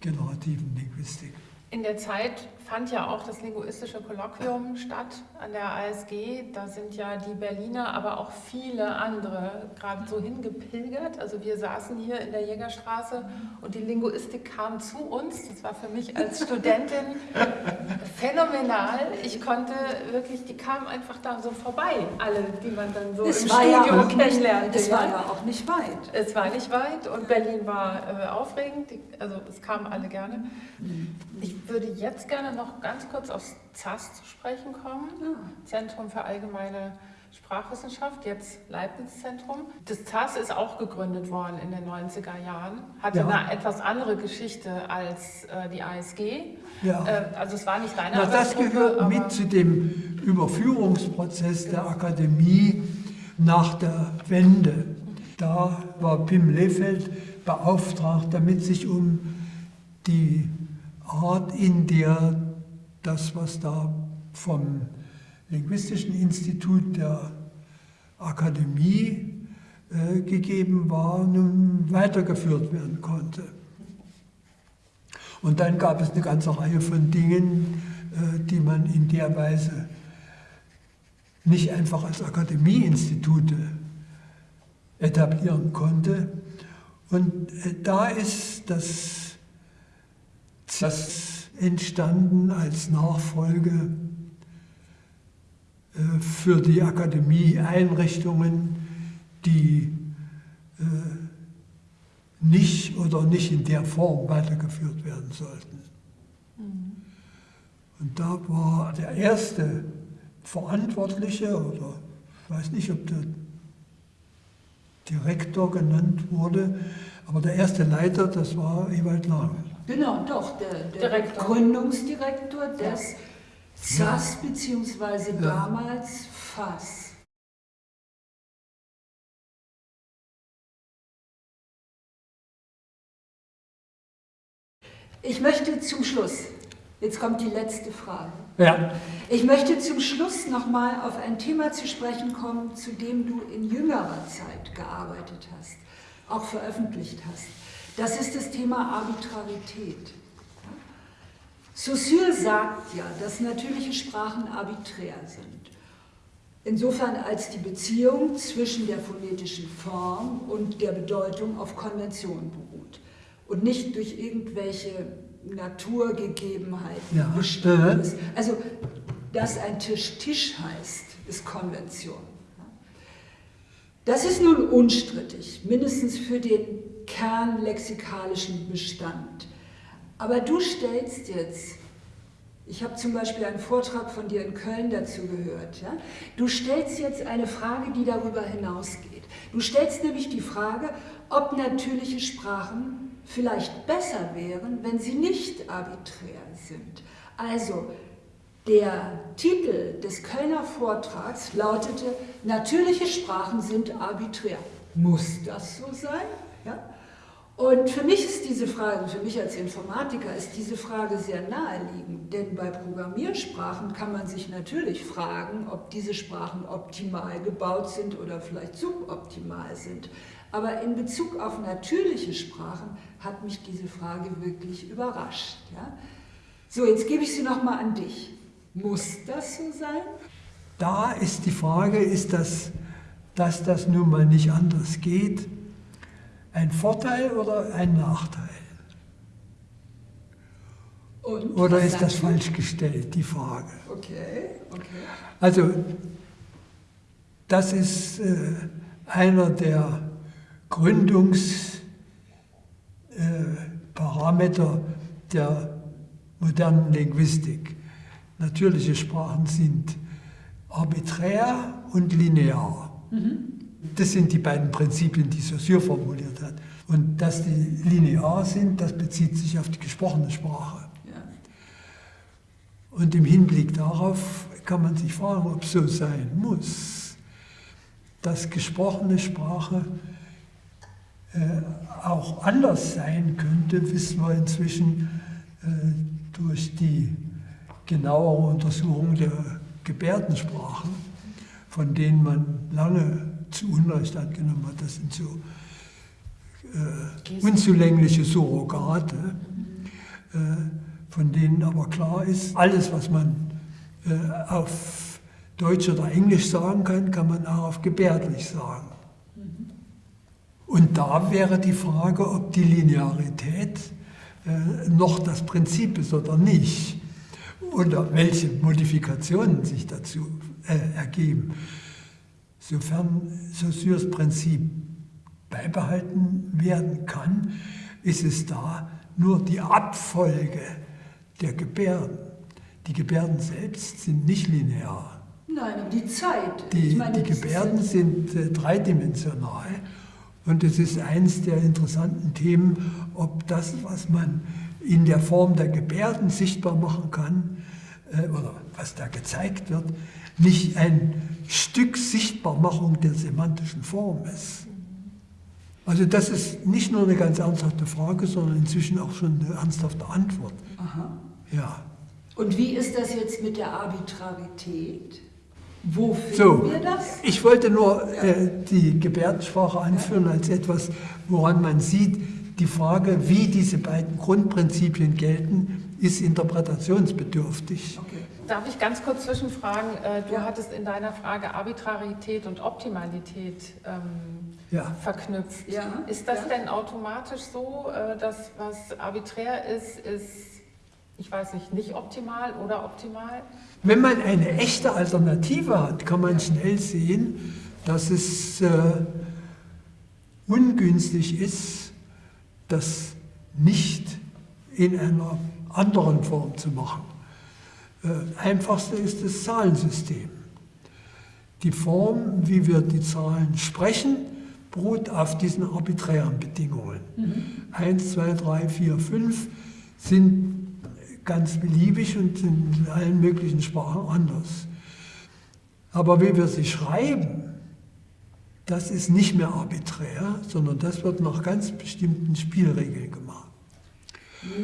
generativen Linguistik. In der Zeit fand ja auch das linguistische Kolloquium statt an der ASG. Da sind ja die Berliner, aber auch viele andere gerade so hingepilgert. Also wir saßen hier in der Jägerstraße und die Linguistik kam zu uns. Das war für mich als Studentin phänomenal. Ich konnte wirklich, die kamen einfach da so vorbei, alle, die man dann so es im Studio ja kennenlernte. Es war ja auch nicht weit. Es war nicht weit und Berlin war äh, aufregend. Also es kamen alle gerne. Mhm. Ich würde jetzt gerne noch ganz kurz aufs ZAS zu sprechen kommen. Ja. Zentrum für allgemeine Sprachwissenschaft, jetzt Leibniz-Zentrum. Das ZAS ist auch gegründet worden in den 90er Jahren, hatte ja. eine etwas andere Geschichte als äh, die ASG. Ja. Äh, also es war nicht deine Na, Das gehört mit zu dem Überführungsprozess der Akademie nach der Wende. Da war Pim Lefeld beauftragt, damit sich um die Art, in der das, was da vom Linguistischen Institut der Akademie äh, gegeben war, nun weitergeführt werden konnte. Und dann gab es eine ganze Reihe von Dingen, äh, die man in der Weise nicht einfach als Akademieinstitute etablieren konnte. Und äh, da ist das, das entstanden als Nachfolge äh, für die Akademie-Einrichtungen, die äh, nicht oder nicht in der Form weitergeführt werden sollten. Mhm. Und da war der erste Verantwortliche, oder ich weiß nicht, ob der Direktor genannt wurde, aber der erste Leiter, das war Ewald Lang. Genau, doch, der, der Gründungsdirektor des ja. SAS ja. damals FAS. Ich möchte zum Schluss, jetzt kommt die letzte Frage. Ja. Ich möchte zum Schluss nochmal auf ein Thema zu sprechen kommen, zu dem du in jüngerer Zeit gearbeitet hast, auch veröffentlicht hast. Das ist das Thema Arbitrarität. Saussure sagt ja, dass natürliche Sprachen arbiträr sind. Insofern als die Beziehung zwischen der phonetischen Form und der Bedeutung auf Konvention beruht und nicht durch irgendwelche Naturgegebenheiten ja. bestimmt ist. Also, dass ein Tisch Tisch heißt, ist Konvention. Das ist nun unstrittig, mindestens für den kernlexikalischen Bestand. Aber du stellst jetzt, ich habe zum Beispiel einen Vortrag von dir in Köln dazu gehört, ja? du stellst jetzt eine Frage, die darüber hinausgeht. Du stellst nämlich die Frage, ob natürliche Sprachen vielleicht besser wären, wenn sie nicht arbiträr sind. Also der Titel des Kölner Vortrags lautete, natürliche Sprachen sind arbiträr. Muss das so sein? Ja? Und für mich ist diese Frage, für mich als Informatiker ist diese Frage sehr naheliegend, denn bei Programmiersprachen kann man sich natürlich fragen, ob diese Sprachen optimal gebaut sind oder vielleicht suboptimal sind. Aber in Bezug auf natürliche Sprachen hat mich diese Frage wirklich überrascht. Ja? So, jetzt gebe ich sie nochmal an dich. Muss das so sein? Da ist die Frage, ist das, dass das nun mal nicht anders geht, ein Vorteil oder ein Nachteil? Und oder ist das falsch gestellt, die Frage? Okay, okay. Also, das ist äh, einer der Gründungsparameter äh, der modernen Linguistik. Natürliche Sprachen sind arbiträr und linear. Mhm. Das sind die beiden Prinzipien, die Saussure formuliert hat. Und dass die linear sind, das bezieht sich auf die gesprochene Sprache. Ja. Und im Hinblick darauf kann man sich fragen, ob es so sein muss, dass gesprochene Sprache äh, auch anders sein könnte, wissen wir inzwischen äh, durch die genauere Untersuchung der Gebärdensprachen, von denen man lange zu Unrecht angenommen hat, das sind so äh, unzulängliche Surrogate, äh, von denen aber klar ist, alles, was man äh, auf Deutsch oder Englisch sagen kann, kann man auch auf Gebärdlich sagen. Und da wäre die Frage, ob die Linearität äh, noch das Prinzip ist oder nicht. Oder welche Modifikationen sich dazu äh, ergeben. Sofern Saussures Prinzip beibehalten werden kann, ist es da nur die Abfolge der Gebärden. Die Gebärden selbst sind nicht linear. Nein, die Zeit. Die, meine, die Gebärden sind äh, dreidimensional und es ist eines der interessanten Themen, ob das, was man in der Form der Gebärden sichtbar machen kann, oder was da gezeigt wird, nicht ein Stück Sichtbarmachung der semantischen Form ist. Also das ist nicht nur eine ganz ernsthafte Frage, sondern inzwischen auch schon eine ernsthafte Antwort. Aha. Ja. Und wie ist das jetzt mit der Arbitrarität? Wo finden so, wir das? Ich wollte nur äh, die Gebärdensprache anführen als etwas, woran man sieht, die Frage, wie diese beiden Grundprinzipien gelten, ist interpretationsbedürftig. Okay. Darf ich ganz kurz zwischenfragen? Äh, Du Ja. hattest in deiner Frage Arbitrarität und Optimalität ähm, Ja. verknüpft. Ja, Ist das ja. denn automatisch so, äh, dass was arbiträr ist, ist, ich weiß nicht, nicht optimal oder optimal? Wenn man eine echte Alternative hat, kann man schnell sehen, dass es äh, ungünstig ist, das nicht in einer anderen Form zu machen. Äh, einfachste ist das Zahlensystem. Die Form, wie wir die Zahlen sprechen, beruht auf diesen arbiträren Bedingungen. 1, 2, 3, 4, 5 sind ganz beliebig und sind in allen möglichen Sprachen anders. Aber wie wir sie schreiben, das ist nicht mehr arbiträr, sondern das wird nach ganz bestimmten Spielregeln gemacht.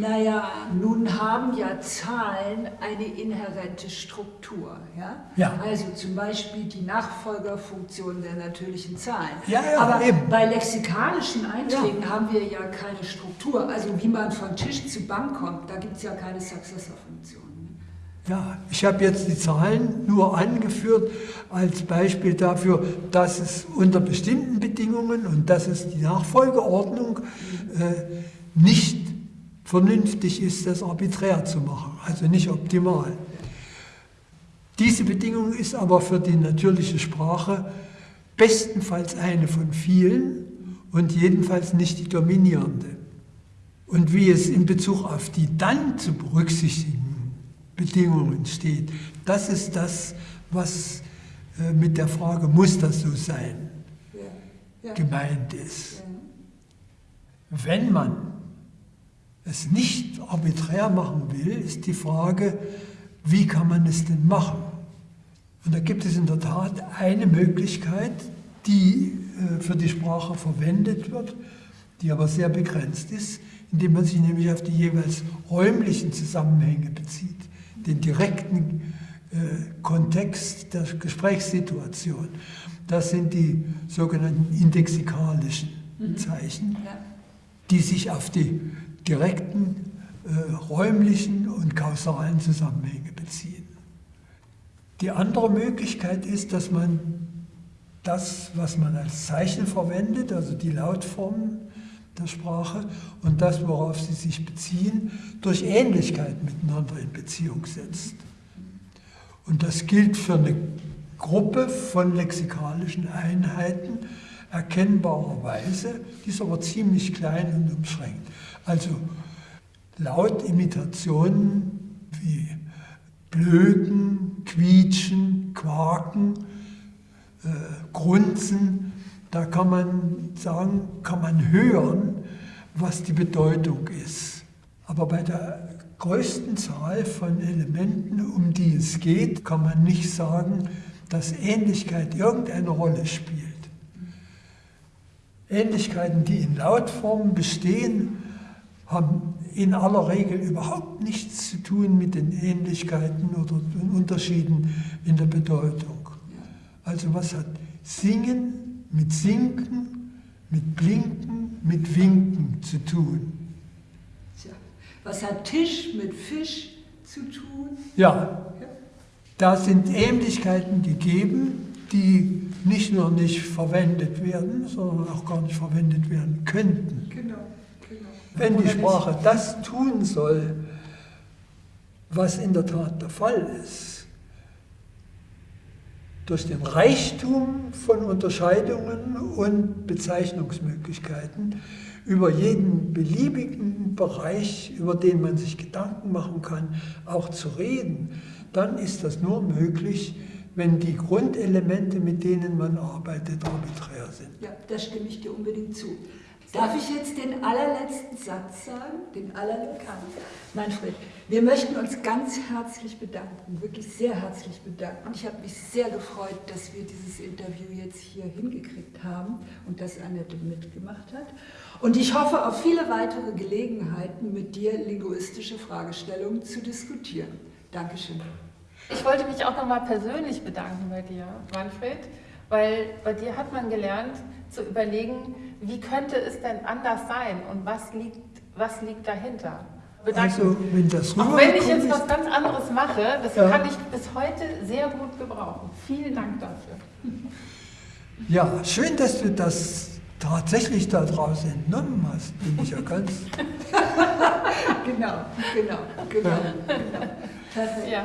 Naja, nun haben ja Zahlen eine inhärente Struktur. Ja? Ja. Also zum Beispiel die Nachfolgerfunktion der natürlichen Zahlen. Ja, ja, Aber eben. bei lexikalischen Einträgen haben wir ja keine Struktur. Also wie man von Tisch zu Bank kommt, da gibt es ja keine Successor-Funktion. Ja, ich habe jetzt die Zahlen nur angeführt als Beispiel dafür, dass es unter bestimmten Bedingungen und dass es die Nachfolgeordnung äh, nicht vernünftig ist, das arbiträr zu machen, also nicht optimal. Diese Bedingung ist aber für die natürliche Sprache bestenfalls eine von vielen und jedenfalls nicht die dominierende. Und wie es in Bezug auf die dann zu berücksichtigen Bedingungen steht, das ist das, was äh, mit der Frage, muss das so sein, gemeint ist. Wenn man es nicht arbiträr machen will, ist die Frage, wie kann man es denn machen? Und da gibt es in der Tat eine Möglichkeit, die äh, für die Sprache verwendet wird, die aber sehr begrenzt ist, indem man sich nämlich auf die jeweils räumlichen Zusammenhänge bezieht, den direkten äh, Kontext der Gesprächssituation. Das sind die sogenannten indexikalischen Zeichen Ja. die sich auf die direkten äh, räumlichen und kausalen Zusammenhänge beziehen. Die andere Möglichkeit ist, dass man das, was man als Zeichen verwendet, also die Lautformen der Sprache und das, worauf sie sich beziehen, durch Ähnlichkeit miteinander in Beziehung setzt. Und das gilt für eine Gruppe von lexikalischen Einheiten erkennbarerweise, die ist aber ziemlich klein und umschränkt. Also Lautimitationen wie Blöken, Quietschen, Quaken, äh, Grunzen, da kann man sagen, kann man hören, was die Bedeutung ist. Aber bei der größten Zahl von Elementen, um die es geht, kann man nicht sagen, dass Ähnlichkeit irgendeine Rolle spielt. Ähnlichkeiten, die in Lautformen bestehen, haben in aller Regel überhaupt nichts zu tun mit den Ähnlichkeiten oder den Unterschieden in der Bedeutung. Also was hat Singen mit Sinken, mit Blinken, mit Winken zu tun? Tja. Was hat Tisch mit Fisch zu tun? Ja, da sind Ähnlichkeiten gegeben, die nicht nur nicht verwendet werden, sondern auch gar nicht verwendet werden könnten. Genau. Wenn die? Sprache das tun soll, was in der Tat der Fall ist, durch den Reichtum von Unterscheidungen und Bezeichnungsmöglichkeiten über jeden beliebigen Bereich, über den man sich Gedanken machen kann, auch zu reden, dann ist das nur möglich, wenn die Grundelemente, mit denen man arbeitet, arbiträr sind. Ja, da stimme ich dir unbedingt zu. Darf ich jetzt den allerletzten Satz sagen? Den allerletzten? Manfred, wir möchten uns ganz herzlich bedanken, wirklich sehr herzlich bedanken. Ich habe mich sehr gefreut, dass wir dieses Interview jetzt hier hingekriegt haben und dass Annette mitgemacht hat. Und ich hoffe auf viele weitere Gelegenheiten, mit dir linguistische Fragestellungen zu diskutieren. Dankeschön. Ich wollte mich auch nochmal persönlich bedanken bei dir, Manfred, weil bei dir hat man gelernt zu überlegen, wie könnte es denn anders sein und was liegt, was liegt dahinter. bedanken. Also, wenn das Auch wenn ich jetzt was ganz anderes mache, das Ja. kann ich bis heute sehr gut gebrauchen. Vielen Dank dafür. Ja, schön, dass du das tatsächlich da draußen entnommen hast, bin ich ja ganz. Genau, genau, genau. Perfekt. Ja.